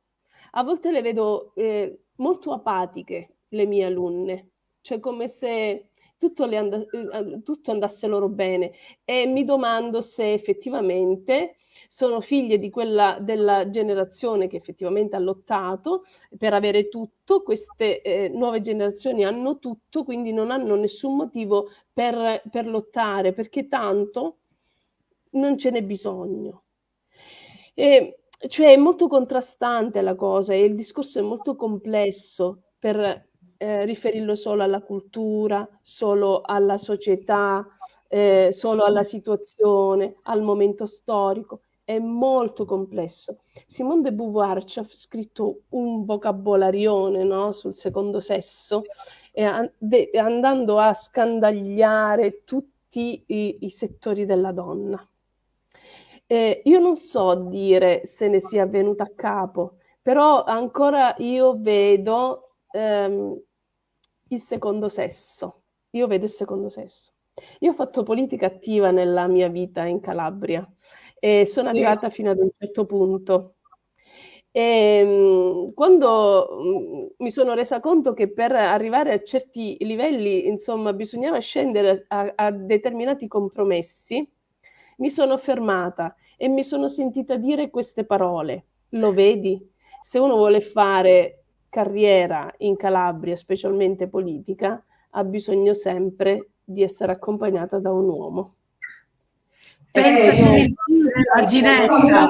A volte le vedo eh, molto apatiche, le mie alunne, cioè come se tutto, and eh, tutto andasse loro bene e mi domando se effettivamente sono figlie di quella della generazione che effettivamente ha lottato per avere tutto, queste eh, nuove generazioni hanno tutto, quindi non hanno nessun motivo per, per lottare, perché tanto non ce n'è bisogno. E, cioè è molto contrastante la cosa e il discorso è molto complesso per eh, riferirlo solo alla cultura, solo alla società, eh, solo alla situazione, al momento storico è molto complesso. Simone de Beauvoir ci ha scritto un vocabolarione no, sul secondo sesso, e de, andando a scandagliare tutti i, i settori della donna. Eh, io non so dire se ne sia venuta a capo, però ancora io vedo ehm, il secondo sesso. Io vedo il secondo sesso. Io ho fatto politica attiva nella mia vita in Calabria e sono arrivata fino ad un certo punto. E, ehm, quando mm, mi sono resa conto che per arrivare a certi livelli, insomma, bisognava scendere a, a determinati compromessi, mi sono fermata e mi sono sentita dire queste parole. Lo vedi? Se uno vuole fare carriera in Calabria, specialmente politica, ha bisogno sempre di essere accompagnata da un uomo. Pensa Eh, che la Ginetta.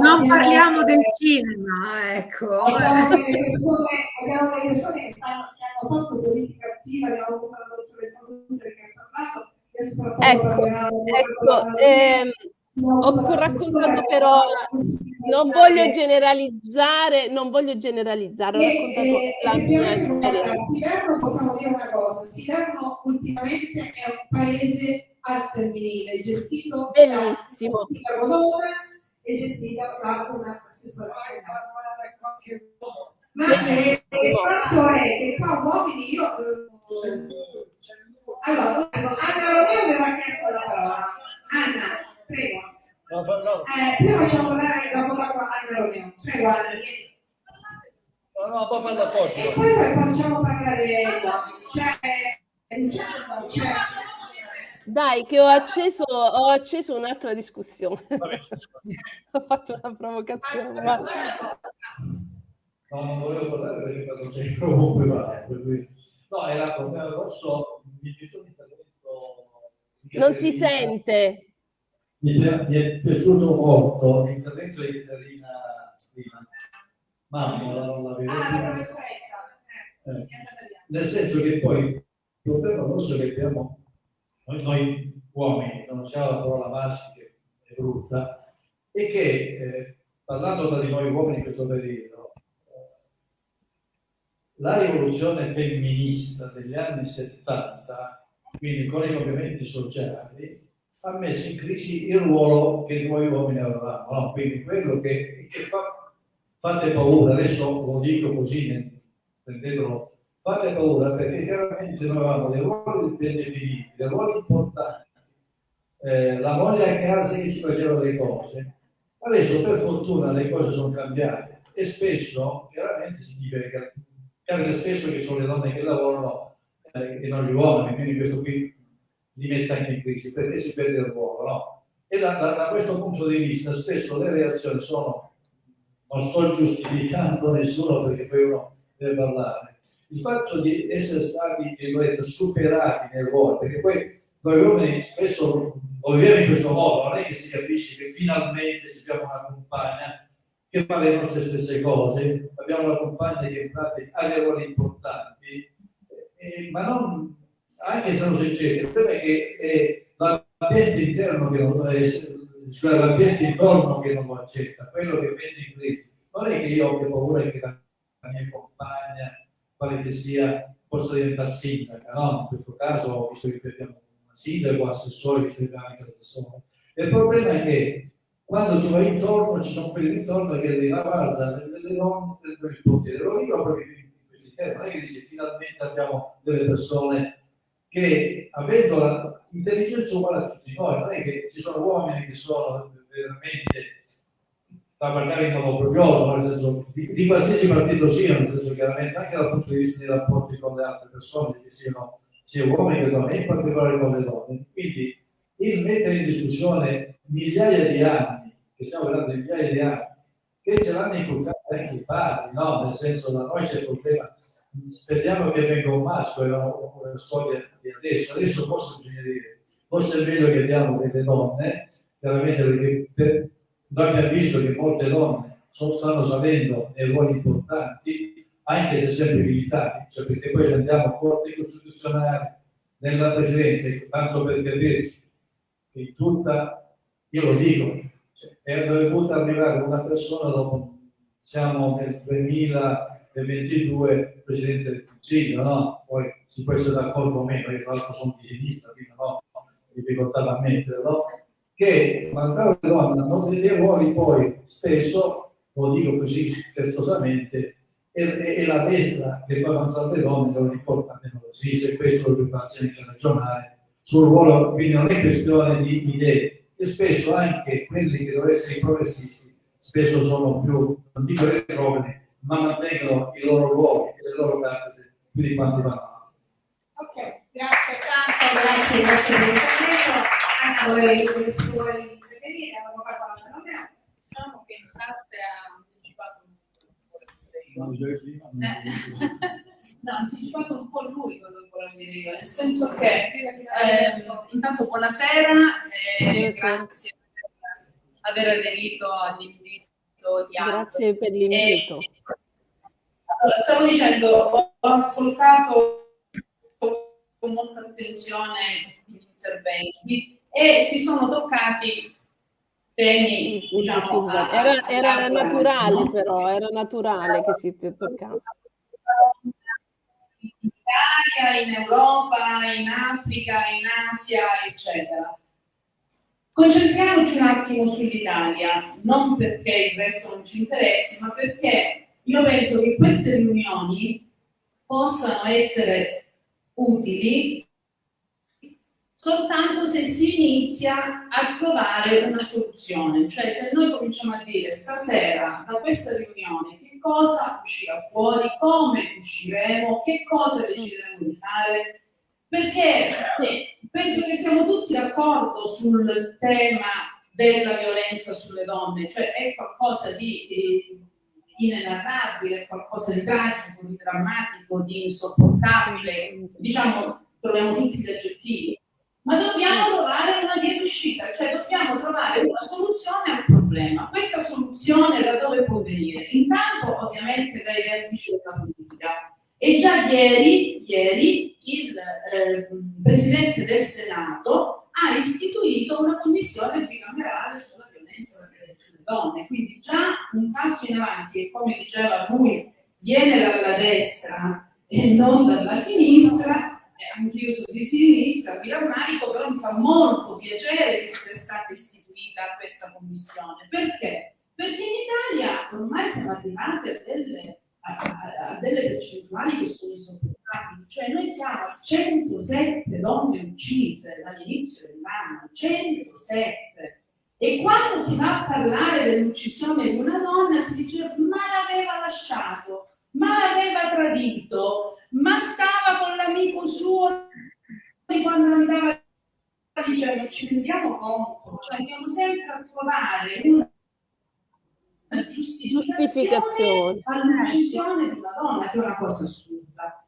Non parliamo del cinema, ecco. Abbiamo delle persone, abbiamo delle persone che, hanno fatto politica attiva, abbiamo avuto la dottoressa Luther che ha parlato, Ecco, ecco, ehm, ho raccontato però, non voglio generalizzare, non voglio generalizzare, ho raccontato la mia esperienza. Siderno possiamo dire una cosa, Siderno ultimamente è un paese al femminile, gestito Bellissimo. da donna e gestito da una assessora. Ma eh, il fatto è che qua uomini E poi poi facciamo parlare cioè, Luciano, cioè, Dai, che ho acceso, ho acceso un'altra discussione. [laughs] ho fatto una provocazione. ma- No, non volevo parlare perché quando sei comunque va. No, era come grosso, mi è piaciuto l'intervento di Non si sente. Mi è, mi è piaciuto molto l'intervento di Caterina prima. Mamma, la, la vedo Ah, la professoressa. Eh, nel senso che poi il problema grosso che abbiamo noi, noi uomini, non usiamo la parola maschi che è brutta, è che eh, parlando tra di noi uomini in questo periodo, eh, la rivoluzione femminista degli anni 70, quindi con i cambiamenti sociali, ha messo in crisi il ruolo che noi uomini avevamo, no? quindi quello che, che fa, fate paura, adesso lo dico così, prendetelo fate paura perché chiaramente noi avevamo dei ruoli definiti, dei ruoli importanti, eh, la moglie a casa che ci faceva le cose. Adesso per fortuna le cose sono cambiate e spesso chiaramente si che capita spesso che sono le donne che lavorano eh, e non gli uomini, quindi questo qui li mette anche in crisi perché si perde il ruolo. No? E da, da- da questo punto di vista spesso le reazioni sono, non sto giustificando nessuno perché poi uno deve parlare, il fatto di essere stati superati nel ruolo, perché poi noi uomini spesso lo viviamo in questo modo, non è che si capisce che finalmente abbiamo una compagna che fa le nostre stesse cose, abbiamo una compagna che ha dei ruoli importanti, eh, ma non, anche se non succede, il problema è che è l'ambiente interno che non è, cioè l'ambiente intorno che non lo accetta, quello che mette in crisi. Non è che io abbia paura che la la mia compagna, quale che sia, possa diventare sindaca, no? In questo caso, visto che abbiamo una sindaco, assessore, visto che abbiamo anche l'assessore. Il problema è che quando tu vai intorno, ci sono quelli intorno che dicono, "Ah, guarda, le, donne prendono il potere. Lo dico proprio in questi termini, non è che dice finalmente abbiamo delle persone che avendo l'intelligenza uguale a tutti noi, non è che ci sono uomini che sono veramente da parlare in modo orgoglioso, nel senso di, di qualsiasi partito sia, nel senso chiaramente anche dal punto di vista dei rapporti con le altre persone, che siano sia uomini che donne, in particolare con le donne. Quindi il mettere in discussione migliaia di anni, che stiamo parlando di migliaia di anni, che ce l'hanno inculcato anche i padri, no? Nel senso da noi c'è il problema, speriamo che venga un maschio, è una, una storia di adesso, adesso forse bisogna dire, forse è meglio che abbiamo delle donne, chiaramente perché per, abbiamo visto che molte donne sono- stanno salendo nei ruoli importanti, anche se sempre limitati, cioè perché poi andiamo a corte costituzionali, nella presidenza, tanto per capirci, che tutta, io lo dico, cioè, è dovuta arrivare una persona dopo, siamo nel 2022 Presidente del Consiglio, no? Poi si può essere d'accordo o meno, io tra l'altro sono di sinistra, quindi non ho difficoltà da ammetterlo, che mancare le donne hanno dei ruoli poi spesso, lo dico così scherzosamente, è, è- è la destra che fa avanzare le donne, non importa meno la sinistra, e questo lo farsi anche ragionare sul ruolo, quindi non è questione di idee, e spesso anche quelli che dovrebbero essere i progressisti, spesso sono più, non dico retrogradi, ma mantengono i loro ruoli e le loro cattedre più di quanti vanno avanti. Ok, grazie tanto, grazie, per. Anche voi, intervenire, Anna Romeo. Diciamo che in parte ha anticipato un po' le [laughs] No, ha anticipato un po' lui quello che volevo dire io, nel senso che eh, intanto buonasera e grazie per aver aderito all'invito di Anto. Grazie per l'invito. E, allora, stavo dicendo, ho ascoltato con molta attenzione gli interventi e si sono toccati temi, diciamo, a- Era, a- era a- naturale no? però, era naturale che si toccasse. in Italia, in Europa, in Africa, in Asia, eccetera. Concentriamoci un attimo sull'Italia, non perché il resto non ci interessi, ma perché io penso che queste riunioni possano essere utili soltanto se si inizia a trovare una soluzione, cioè se noi cominciamo a dire stasera da questa riunione che cosa uscirà fuori, come usciremo, che cosa decideremo di fare, perché penso che siamo tutti d'accordo sul tema della violenza sulle donne, cioè è qualcosa di inenarrabile, è qualcosa di tragico, di drammatico, di insopportabile, diciamo, troviamo tutti gli aggettivi ma dobbiamo trovare una via d'uscita, cioè dobbiamo trovare una soluzione al problema. Questa soluzione da dove può venire? Intanto ovviamente dai vertici della politica. E già ieri, ieri il eh, Presidente del Senato ha istituito una commissione bicamerale sulla violenza sulle donne, quindi già un passo in avanti che come diceva lui viene dalla destra e non dalla sinistra, eh, anch'io sono di sinistra, mi rammarico, però mi fa molto piacere che sia stata istituita questa commissione. Perché? Perché in Italia ormai siamo arrivati a delle, a, a- delle percentuali che sono insopportabili, cioè noi siamo a 107 donne uccise dall'inizio dell'anno, 107. E quando si va a parlare dell'uccisione di una donna si dice ma l'aveva lasciato, ma l'aveva tradito, ma stava con l'amico suo di quando andava dicendo ci rendiamo conto, cioè andiamo sempre a trovare una giustificazione Giustificazione. all'uccisione di una donna, che è una cosa assurda.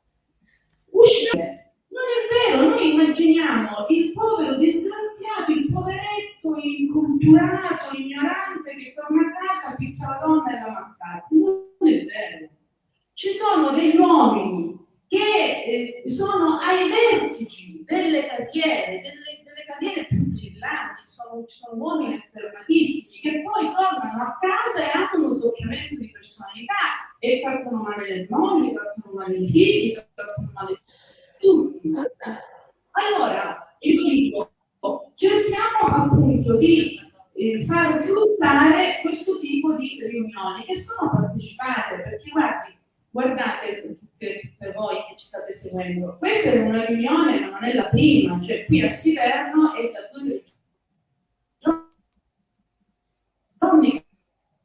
Uscire. Non è vero, noi immaginiamo il povero disgraziato, il poveretto, inculturato, ignorante che torna a casa, picchia la donna e la mancata. Non è vero. Ci sono degli uomini che eh, sono ai vertici delle carriere, delle, delle carriere più brillanti, sono, sono uomini affermatissimi che poi tornano a casa e hanno uno sdoppiamento di personalità e trattano male le mogli, trattano male i figli, trattano male tutti. Allora, io dico, cerchiamo appunto di eh, far fruttare questo tipo di riunioni che sono partecipate, perché guardi, guardate tutte per voi che ci state seguendo, questa è una riunione, ma non è la prima, cioè qui a Siverno è da due tre giorni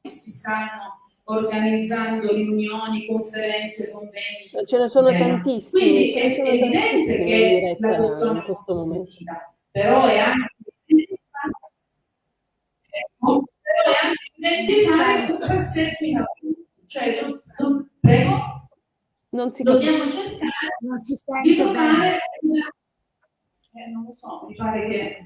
che si stanno organizzando riunioni, conferenze, convegni. su Ce ne sono tema. tantissimi, Quindi ce è, è evidente che la questione è sentita, però è anche però è anche identificare un passetto in avanti. Cioè, do- do- prego, Non si dobbiamo capisce. cercare Non si di sente trovare bene. una- eh, non lo so, mi pare che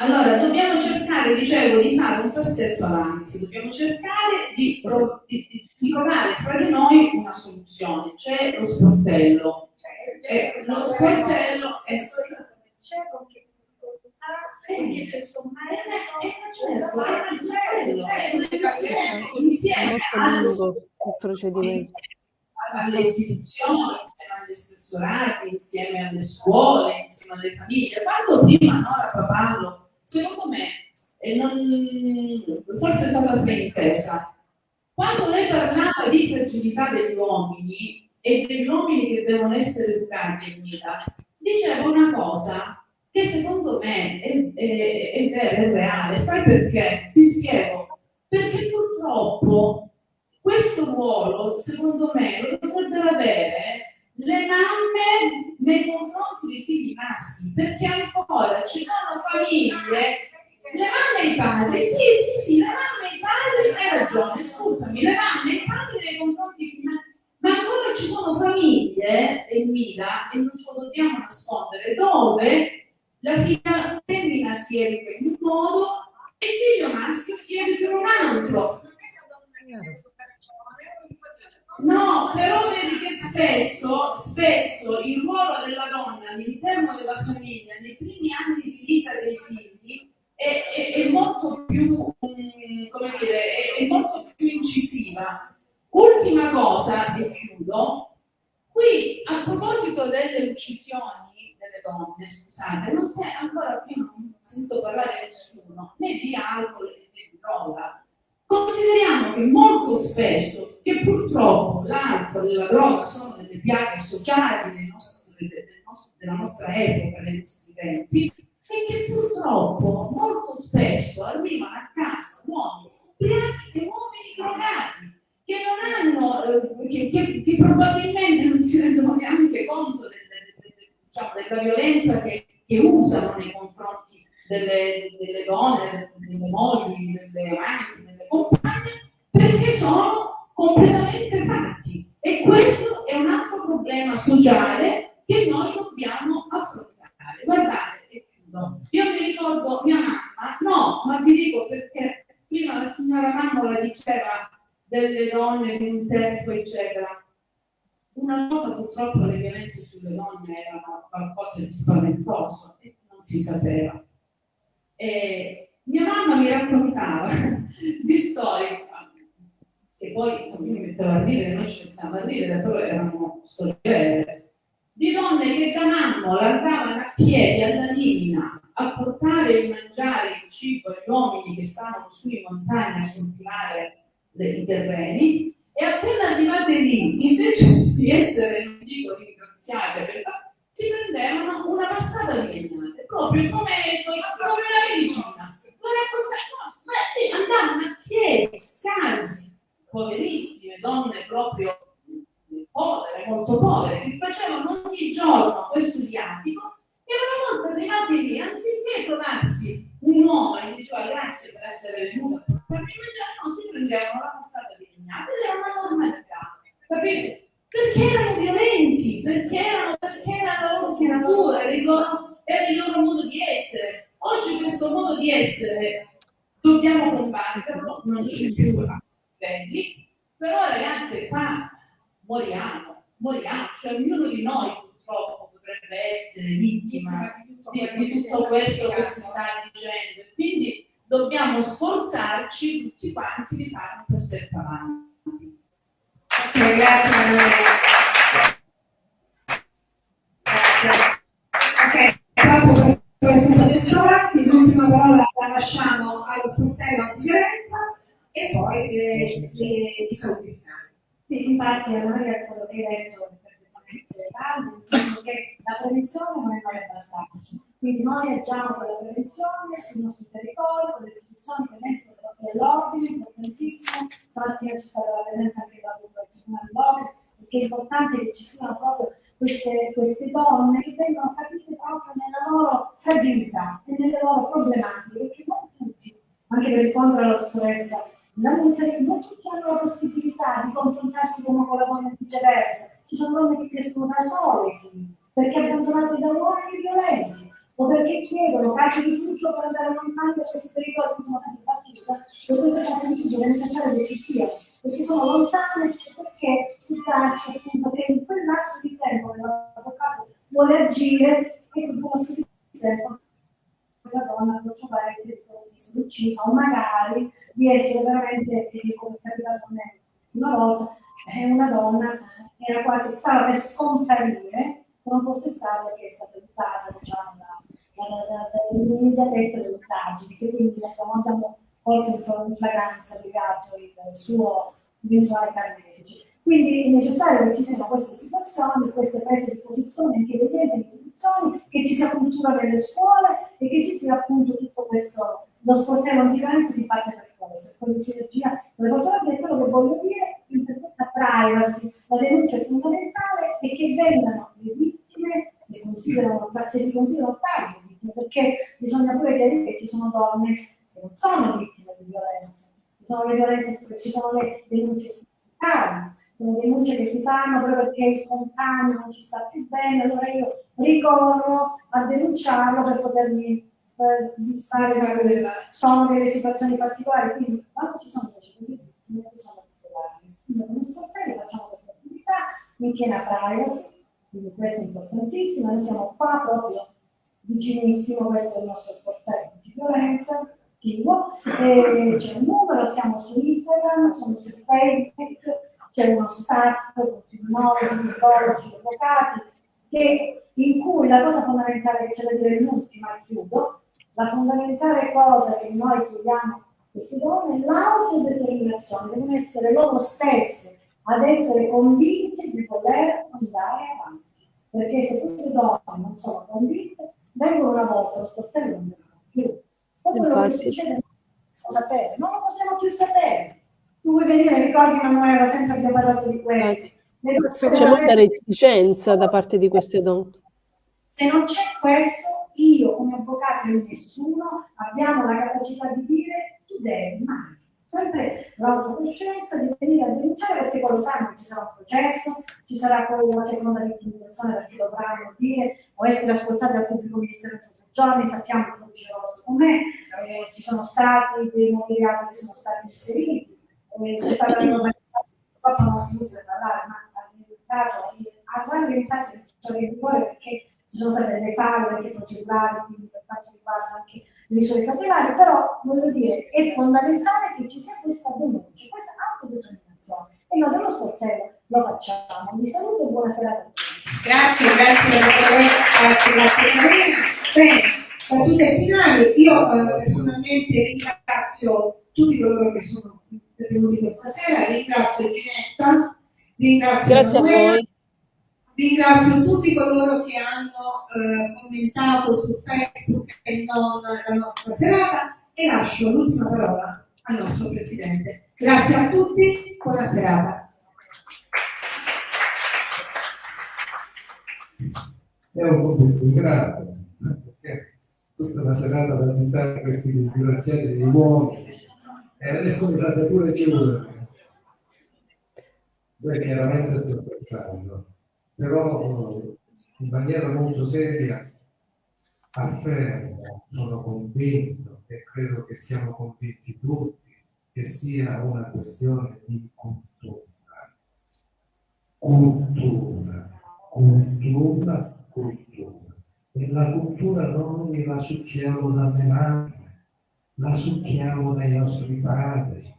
allora dobbiamo cercare, dicevo, di fare un passetto avanti, dobbiamo cercare di, di- di- di trovare fra di noi una soluzione. C'è lo sportello. Eh, lo sportello è C'è qualche difficoltà, c'è certo, il procedimento. Alle istituzioni, insieme agli assessorati, insieme alle scuole, insieme alle famiglie. Quando prima Nora Papallo, secondo me, non- forse è stata fraintesa, quando lei parlava di fragilità degli uomini e degli uomini che devono essere educati in vita, diceva una cosa che secondo me è, è- è è reale. Sai perché? Ti spiego. Perché purtroppo questo ruolo, secondo me, lo dovrebbero avere le mamme nei confronti dei figli maschi, perché ancora ci sono famiglie, le mamme e i padri, sì, sì, sì, le mamme e i padri, hai ragione, scusami, le mamme e i padri nei confronti dei figli maschi, ma ancora ci sono famiglie, e Mila, e non ce lo dobbiamo nascondere, dove la figlia femmina si educa in un modo e il figlio maschio si educa in un altro. No, però vedi che spesso, spesso il ruolo della donna all'interno della famiglia, nei primi anni di vita dei figli, è, è, è molto più, mm, come dire, è, è molto più incisiva. Ultima cosa, e chiudo, qui a proposito delle uccisioni delle donne, scusate, non si è ancora qui non sento parlare nessuno, né di alcol né di droga. Consideriamo che molto spesso, che purtroppo l'alcol e la droga sono delle piaghe sociali nostro, della nostra epoca, dei nostri tempi, e che purtroppo molto spesso arrivano a casa uomini ubriachi e uomini drogati che non hanno, eh, che, che, che, probabilmente non si rendono neanche conto del, del, del, diciamo, della violenza che, che, usano nei confronti delle, delle donne, delle mogli, delle amanti, delle compagne, perché sono completamente fatti. E questo è un altro problema sociale che noi dobbiamo affrontare. Guardate. Io mi ricordo mia mamma, no, ma vi dico perché prima la signora Mammola diceva delle donne di un tempo, eccetera. Una volta purtroppo le violenze sulle donne erano qualcosa di spaventoso e non si sapeva. E mia mamma mi raccontava [laughs] di storie che poi mi mettevo a ridere, noi ci mettevamo a ridere, però erano storie vere, di donne che da mammola andavano a piedi alla linea a portare il mangiare, il cibo agli uomini che stavano su in montagna a coltivare i terreni e appena arrivate lì, invece [laughs] di essere, non dico ringraziate, perché si prendevano una passata di legnate, proprio come la medicina. Raccontavano, ma andavano a piedi, scalzi, poverissime, donne proprio povere, molto povere, che facevano ogni giorno questo viatico e una volta arrivati lì, anziché trovarsi un uomo e diceva grazie per essere venuto a portarmi il mangiare, no, si prendevano la passata di legnate ed era una normalità, capite? Perché erano violenti, perché erano, perché era la loro loro, era il loro modo di essere. Oggi questo modo di essere dobbiamo combatterlo, non c'è più a livelli, però ragazzi qua moriamo, moriamo, cioè ognuno di noi purtroppo potrebbe essere vittima di, di tutto questo che si sta dicendo. E quindi dobbiamo sforzarci tutti quanti di fare un passetto avanti. Ok, grazie Maria. Ok, proprio parola la lasciamo allo sportello antiviolenza e poi eh, i saluti finali. Sì, infatti a Maria quello che hai detto nel senso che la prevenzione non è mai abbastanza. Quindi noi agiamo con la prevenzione sul nostro territorio, con le istituzioni che mettono le forze dell'ordine, importantissimo. Stamattina c'è stata la presenza anche da del Tribunale perché è importante che ci siano proprio queste, queste donne che vengono capite proprio nella loro fragilità e nelle loro problematiche, perché non tutti, anche per rispondere alla dottoressa non tutti hanno la possibilità di confrontarsi con una donna viceversa, ci sono donne che crescono da sole perché abbandonate da uomini violenti o perché chiedono case di rifugio per andare lontano da questi territori che sono sempre battuta e queste case di rifugio è necessario che ci siano perché sono lontane perché si passa appunto che in quel lasso di tempo che l'avvocato vuole agire e in quel lasso di tempo la donna può trovare il pericolo di essere uccisa o magari di essere veramente, come è capitato a me una volta, è una donna era quasi, stava per scomparire, se non fosse stata che è stata aiutata diciamo, dall'immediatezza delle indagini, che quindi abbiamo colto in flagranza legato il suo eventuale carnefice. Quindi è necessario che ci siano queste situazioni, queste prese di posizione anche delle istituzioni, che ci sia cultura nelle scuole e che ci sia appunto tutto questo, lo sportello antiviolenza si parte per questo, per di sinergia con le forze è quello che voglio dire, in perfetta privacy, la denuncia è fondamentale e che vengano le vittime, se, considerano, se si considerano vittime, perché bisogna pure chiarire che ci sono donne non sono vittime di violenza, ci sono le violenze, ci sono le denunce strumentali, sono denunce che si fanno proprio perché il compagno non ci sta più bene, allora io ricorro a denunciarlo per potermi eh, disfare da quella. Sono delle situazioni particolari, quindi quando ci sono delle situazioni sono particolari. Quindi come sportelli facciamo questa attività in piena privacy, quindi questo è importantissimo, noi siamo qua proprio vicinissimo, questo è il nostro sportello di violenza attivo, c'è un numero, siamo su Instagram, siamo su Facebook, c'è uno staff con criminologi, psicologi, avvocati, che, in cui la cosa fondamentale che c'è da dire l'ultima, chiudo, la fondamentale cosa che noi chiediamo a queste donne è l'autodeterminazione, devono essere loro stesse ad essere convinte di poter andare avanti. Perché se queste donne non sono convinte, vengono una volta, lo sportello non più. Non lo sapere, non lo possiamo più sapere. Tu vuoi venire, ricordi Manuela, sempre abbiamo parlato di questo. C'è molta reticenza da parte di queste donne. Se non c'è questo, io come avvocato e nessuno abbiamo la capacità di dire tu devi mai. Sempre l'autocoscienza di venire a denunciare perché poi lo sanno che ci sarà un processo, ci sarà poi una seconda vittimizzazione perché dovranno dire o essere ascoltati dal pubblico ministero giorni, sappiamo che lo diceva con me, eh, ci sono stati dei reati che sono stati inseriti, eh, c'è stata una purtroppo non ho finito di parlare, ma ha ha quasi diventato in rigore perché ci sono state delle falle anche procedurali, quindi per quanto riguarda anche le misure cautelari, però voglio dire, è fondamentale che ci sia questa denuncia, questa autodeterminazione. E noi dello sportello lo facciamo. Vi saluto e buona serata a tutti. Grazie, grazie, grazie, grazie Carina. Bene, battute finali, io eh, personalmente ringrazio tutti coloro che sono intervenuti questa sera, ringrazio Ginetta, ringrazio Grazie a voi. Ringrazio tutti coloro che hanno eh, commentato su Facebook e non la nostra serata e lascio l'ultima parola al nostro Presidente. Grazie a tutti, buona serata. È un compito ingrato, tutta la serata ad additare questi disgraziati di uomini e adesso mi fate pure chiudere. Voi chiaramente sto scherzando però in maniera molto seria affermo, sono convinto e credo che siamo convinti tutti che sia una questione di cultura. Cultura, cultura, cultura. La cultura noi la succhiamo dalle mani, la succhiamo dai nostri padri,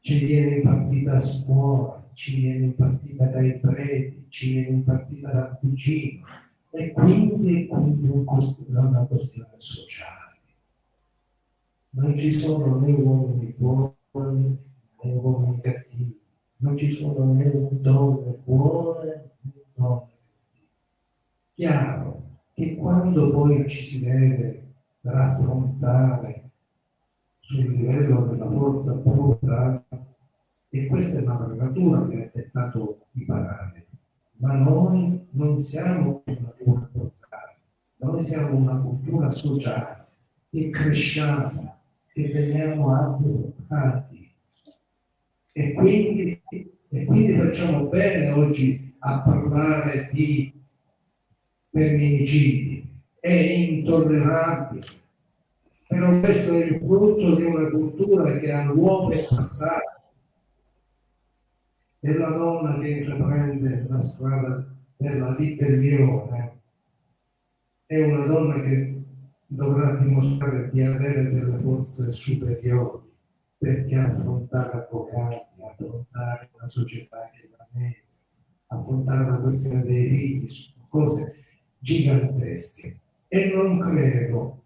ci viene impartita a scuola, ci viene impartita dai preti, ci viene impartita dal cugino e quindi è una questione sociale. Non ci sono né uomini buoni né uomini cattivi, non ci sono né donne buone né donne cattive. Chiaro che quando poi ci si deve raffrontare sul livello della forza bruta e questa è una natura che ha dettato i parametri. Ma noi non siamo una cultura culturale, noi siamo una cultura sociale e cresciamo e veniamo adottati. E quindi, e quindi facciamo bene oggi a parlare di femminicidi. È intollerabile. Però questo è il frutto di una cultura che all'uomo è passata è la donna che intraprende la strada della ribellione, è una donna che dovrà dimostrare di avere delle forze superiori perché affrontare avvocati, affrontare una società che va meglio, affrontare la questione dei figli, cose gigantesche. E non credo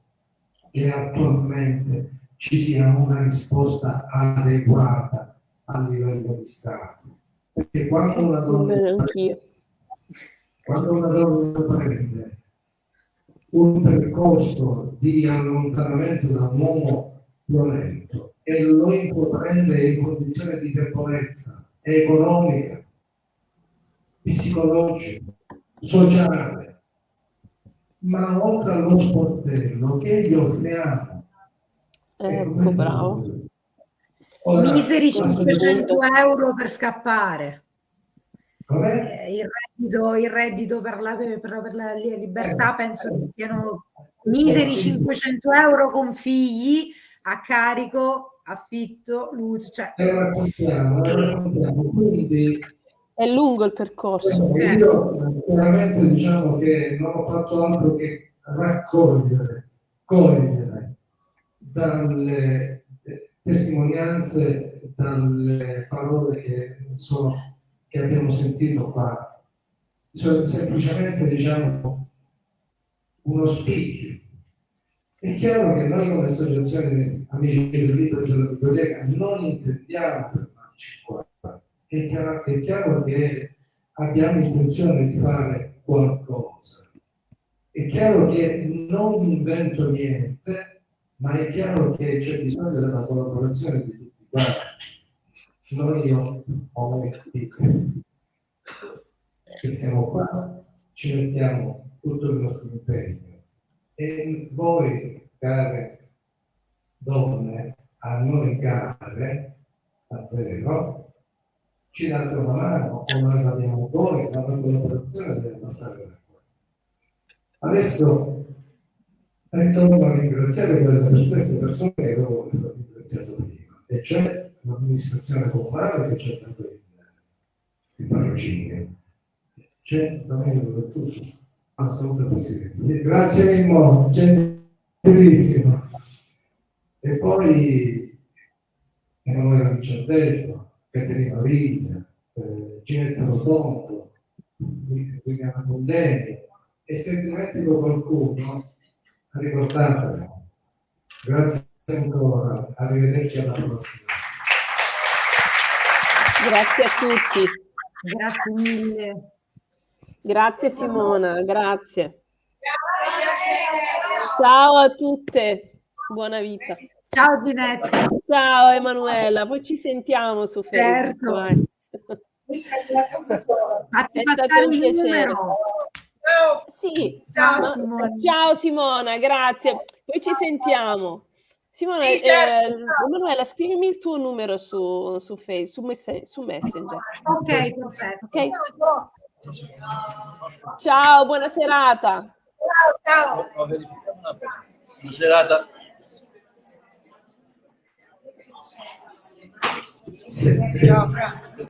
che attualmente ci sia una risposta adeguata a livello di Stato. Perché quando una donna, quando una donna prende un percorso di allontanamento da un uomo violento e lo intraprende in condizioni di debolezza economica, psicologica, sociale, ma oltre allo sportello che gli offriamo. Ecco, bravo. Ora, Miseri 500 euro per scappare. Eh, il, reddito, il reddito per la, per, per la libertà penso che siano miseri 500 euro con figli a carico, affitto, luce. Cioè... Raccontiamo, raccontiamo. Quindi È lungo il percorso. io veramente diciamo che non ho fatto altro che raccogliere, cogliere dalle eh, testimonianze, dalle parole che, sono, che abbiamo sentito qua, sono semplicemente diciamo uno spicchio. È chiaro che noi come associazione Amici del Libro e della Biblioteca non intendiamo fermarci qua. È chiaro, è chiaro che abbiamo intenzione di fare qualcosa. È chiaro che non invento niente, ma è chiaro che c'è bisogno della collaborazione di tutti quanti. Noi io, momenti che siamo qua, ci mettiamo tutto il nostro impegno e voi, care donne, a noi care, davvero, ci date una mano, o noi la diamo voi, la collaborazione deve passare da qua. Adesso ritorno a ringraziare quelle stesse persone che avevo ringraziato prima, e c'è l'amministrazione comunale che c'è dato il, parrocinio, c'è Domenico Bertuzzi, assoluta Presidente. Grazie Mimmo, gentilissimo. E poi Emanuele Ricciardello, Caterina Viglia, eh, Ginetta Rotondo, William Mondeni, e se dimentico qualcuno, ricordatelo. Grazie ancora, arrivederci alla prossima. Grazie a tutti. Grazie mille. Grazie Simona, grazie. Ciao a tutte, buona vita. Ciao Ginetta. Ciao Emanuela, poi ci sentiamo su Certo. Facebook. eh. Fatti È passare il piacere. numero. Sì, Ciao, ma- Simona. ciao Simona, grazie. Poi ci sentiamo. Simona, Sì, certo. eh, Emanuela, scrivimi il tuo numero su, su, Face, su, messe- su Messenger. Ok, perfetto. Ok? Ciao, buona serata. Ciao. Ho verificato una cosa. Buona serata. Sì. Ciao Fra.